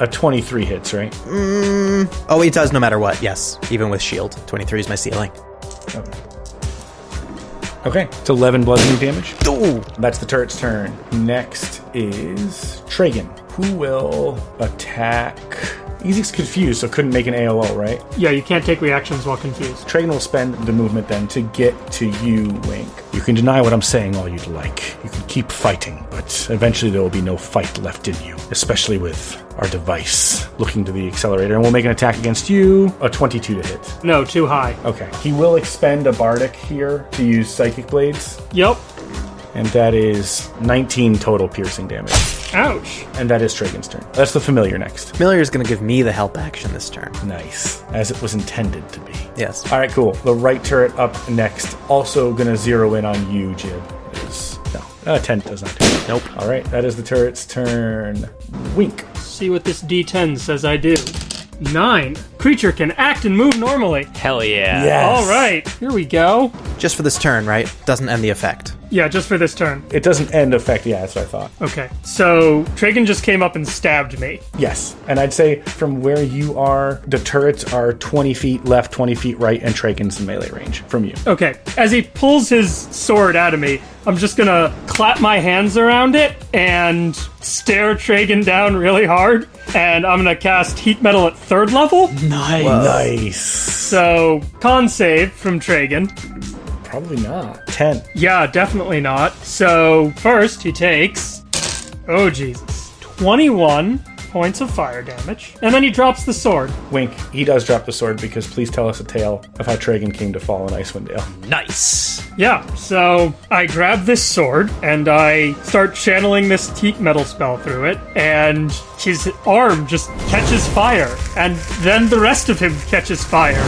A 23 hits, right? Mm, oh, it does no matter what. Yes, even with shield. 23 is my ceiling. Okay. It's 11 bludgeoning damage. Ooh. That's the turret's turn. Next is Tragan, who will attack. Ezek's confused, so couldn't make an AOO, right? Yeah, you can't take reactions while confused. Tragan will spend the movement then to get to you, Wink. You can deny what I'm saying all you'd like. You can keep fighting, but eventually there will be no fight left in you, especially with our device looking to the accelerator. And we'll make an attack against you. A 22 to hit. No, too high. Okay. He will expend a bardic here to use psychic blades, Yep. And that is 19 total piercing damage. Ouch. And that is Tragan's turn. That's the familiar next. Familiar is going to give me the help action this turn. Nice. As it was intended to be. Yes. All right, cool. The right turret up next. Also going to zero in on you, Jib. Is no, uh, ten does not do. it. Nope. All right, that is the turret's turn. Wink. See what this D10 says I do. Nine. Creature can act and move normally. Hell yeah. Yes. All right, here we go. Just for this turn, right? Doesn't end the effect. Yeah, just for this turn. It doesn't end effect. Yeah, that's what I thought. Okay, so Tragan just came up and stabbed me. Yes, and I'd say from where you are, the turrets are twenty feet left, twenty feet right, and Tragan's in melee range from you. Okay, as he pulls his sword out of me, I'm just gonna clap my hands around it and stare Tragan down really hard. And I'm gonna cast Heat Metal at third level. Nice. So, con save from Tragan. Probably not. Ten. Yeah, definitely not. So, first he takes. Oh, Jesus. 21 points of fire damage. And then he drops the sword. Wink. He does drop the sword because please tell us a tale of how Tragan came to fall in Icewind Dale. Nice. Yeah, so I grab this sword and I start channeling this heat metal spell through it, and his arm just catches fire, and then the rest of him catches fire.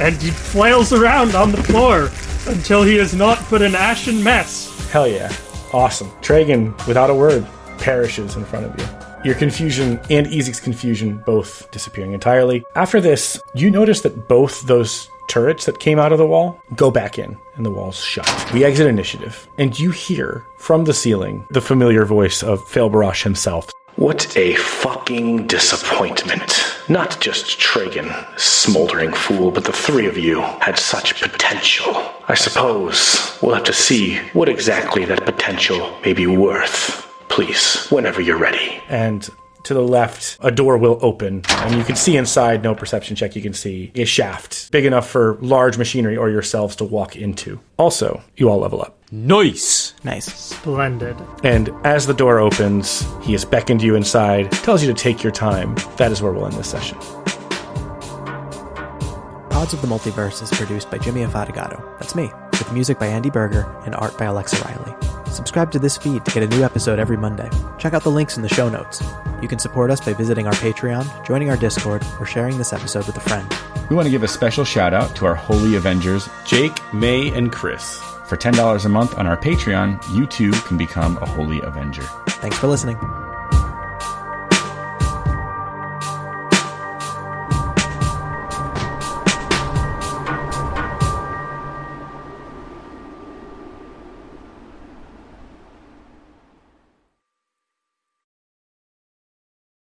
And he flails around on the floor until he is not but an ashen mess. Hell yeah. Awesome. Tragan, without a word, perishes in front of you. Your confusion and Ezek's confusion both disappearing entirely. After this, you notice that both those turrets that came out of the wall go back in and the wall's shut. We exit initiative, and you hear from the ceiling the familiar voice of Failbarash himself. What a fucking disappointment. Not just Tragan, smoldering fool, but the three of you had such potential. I suppose we'll have to see what exactly that potential may be worth. Please, whenever you're ready. and to the left, a door will open, and you can see inside. No perception check. You can see a shaft big enough for large machinery or yourselves to walk into. Also, you all level up. Nice. Nice. Splendid. And as the door opens, he has beckoned you inside, tells you to take your time. That is where we'll end this session. Pods of the Multiverse is produced by Jimmy Afatigato. That's me, with music by Andy Berger and art by Alexa Riley. Subscribe to this feed to get a new episode every Monday. Check out the links in the show notes. You can support us by visiting our Patreon, joining our Discord, or sharing this episode with a friend. We want to give a special shout out to our Holy Avengers, Jake, May, and Chris. For $10 a month on our Patreon, you too can become a Holy Avenger. Thanks for listening.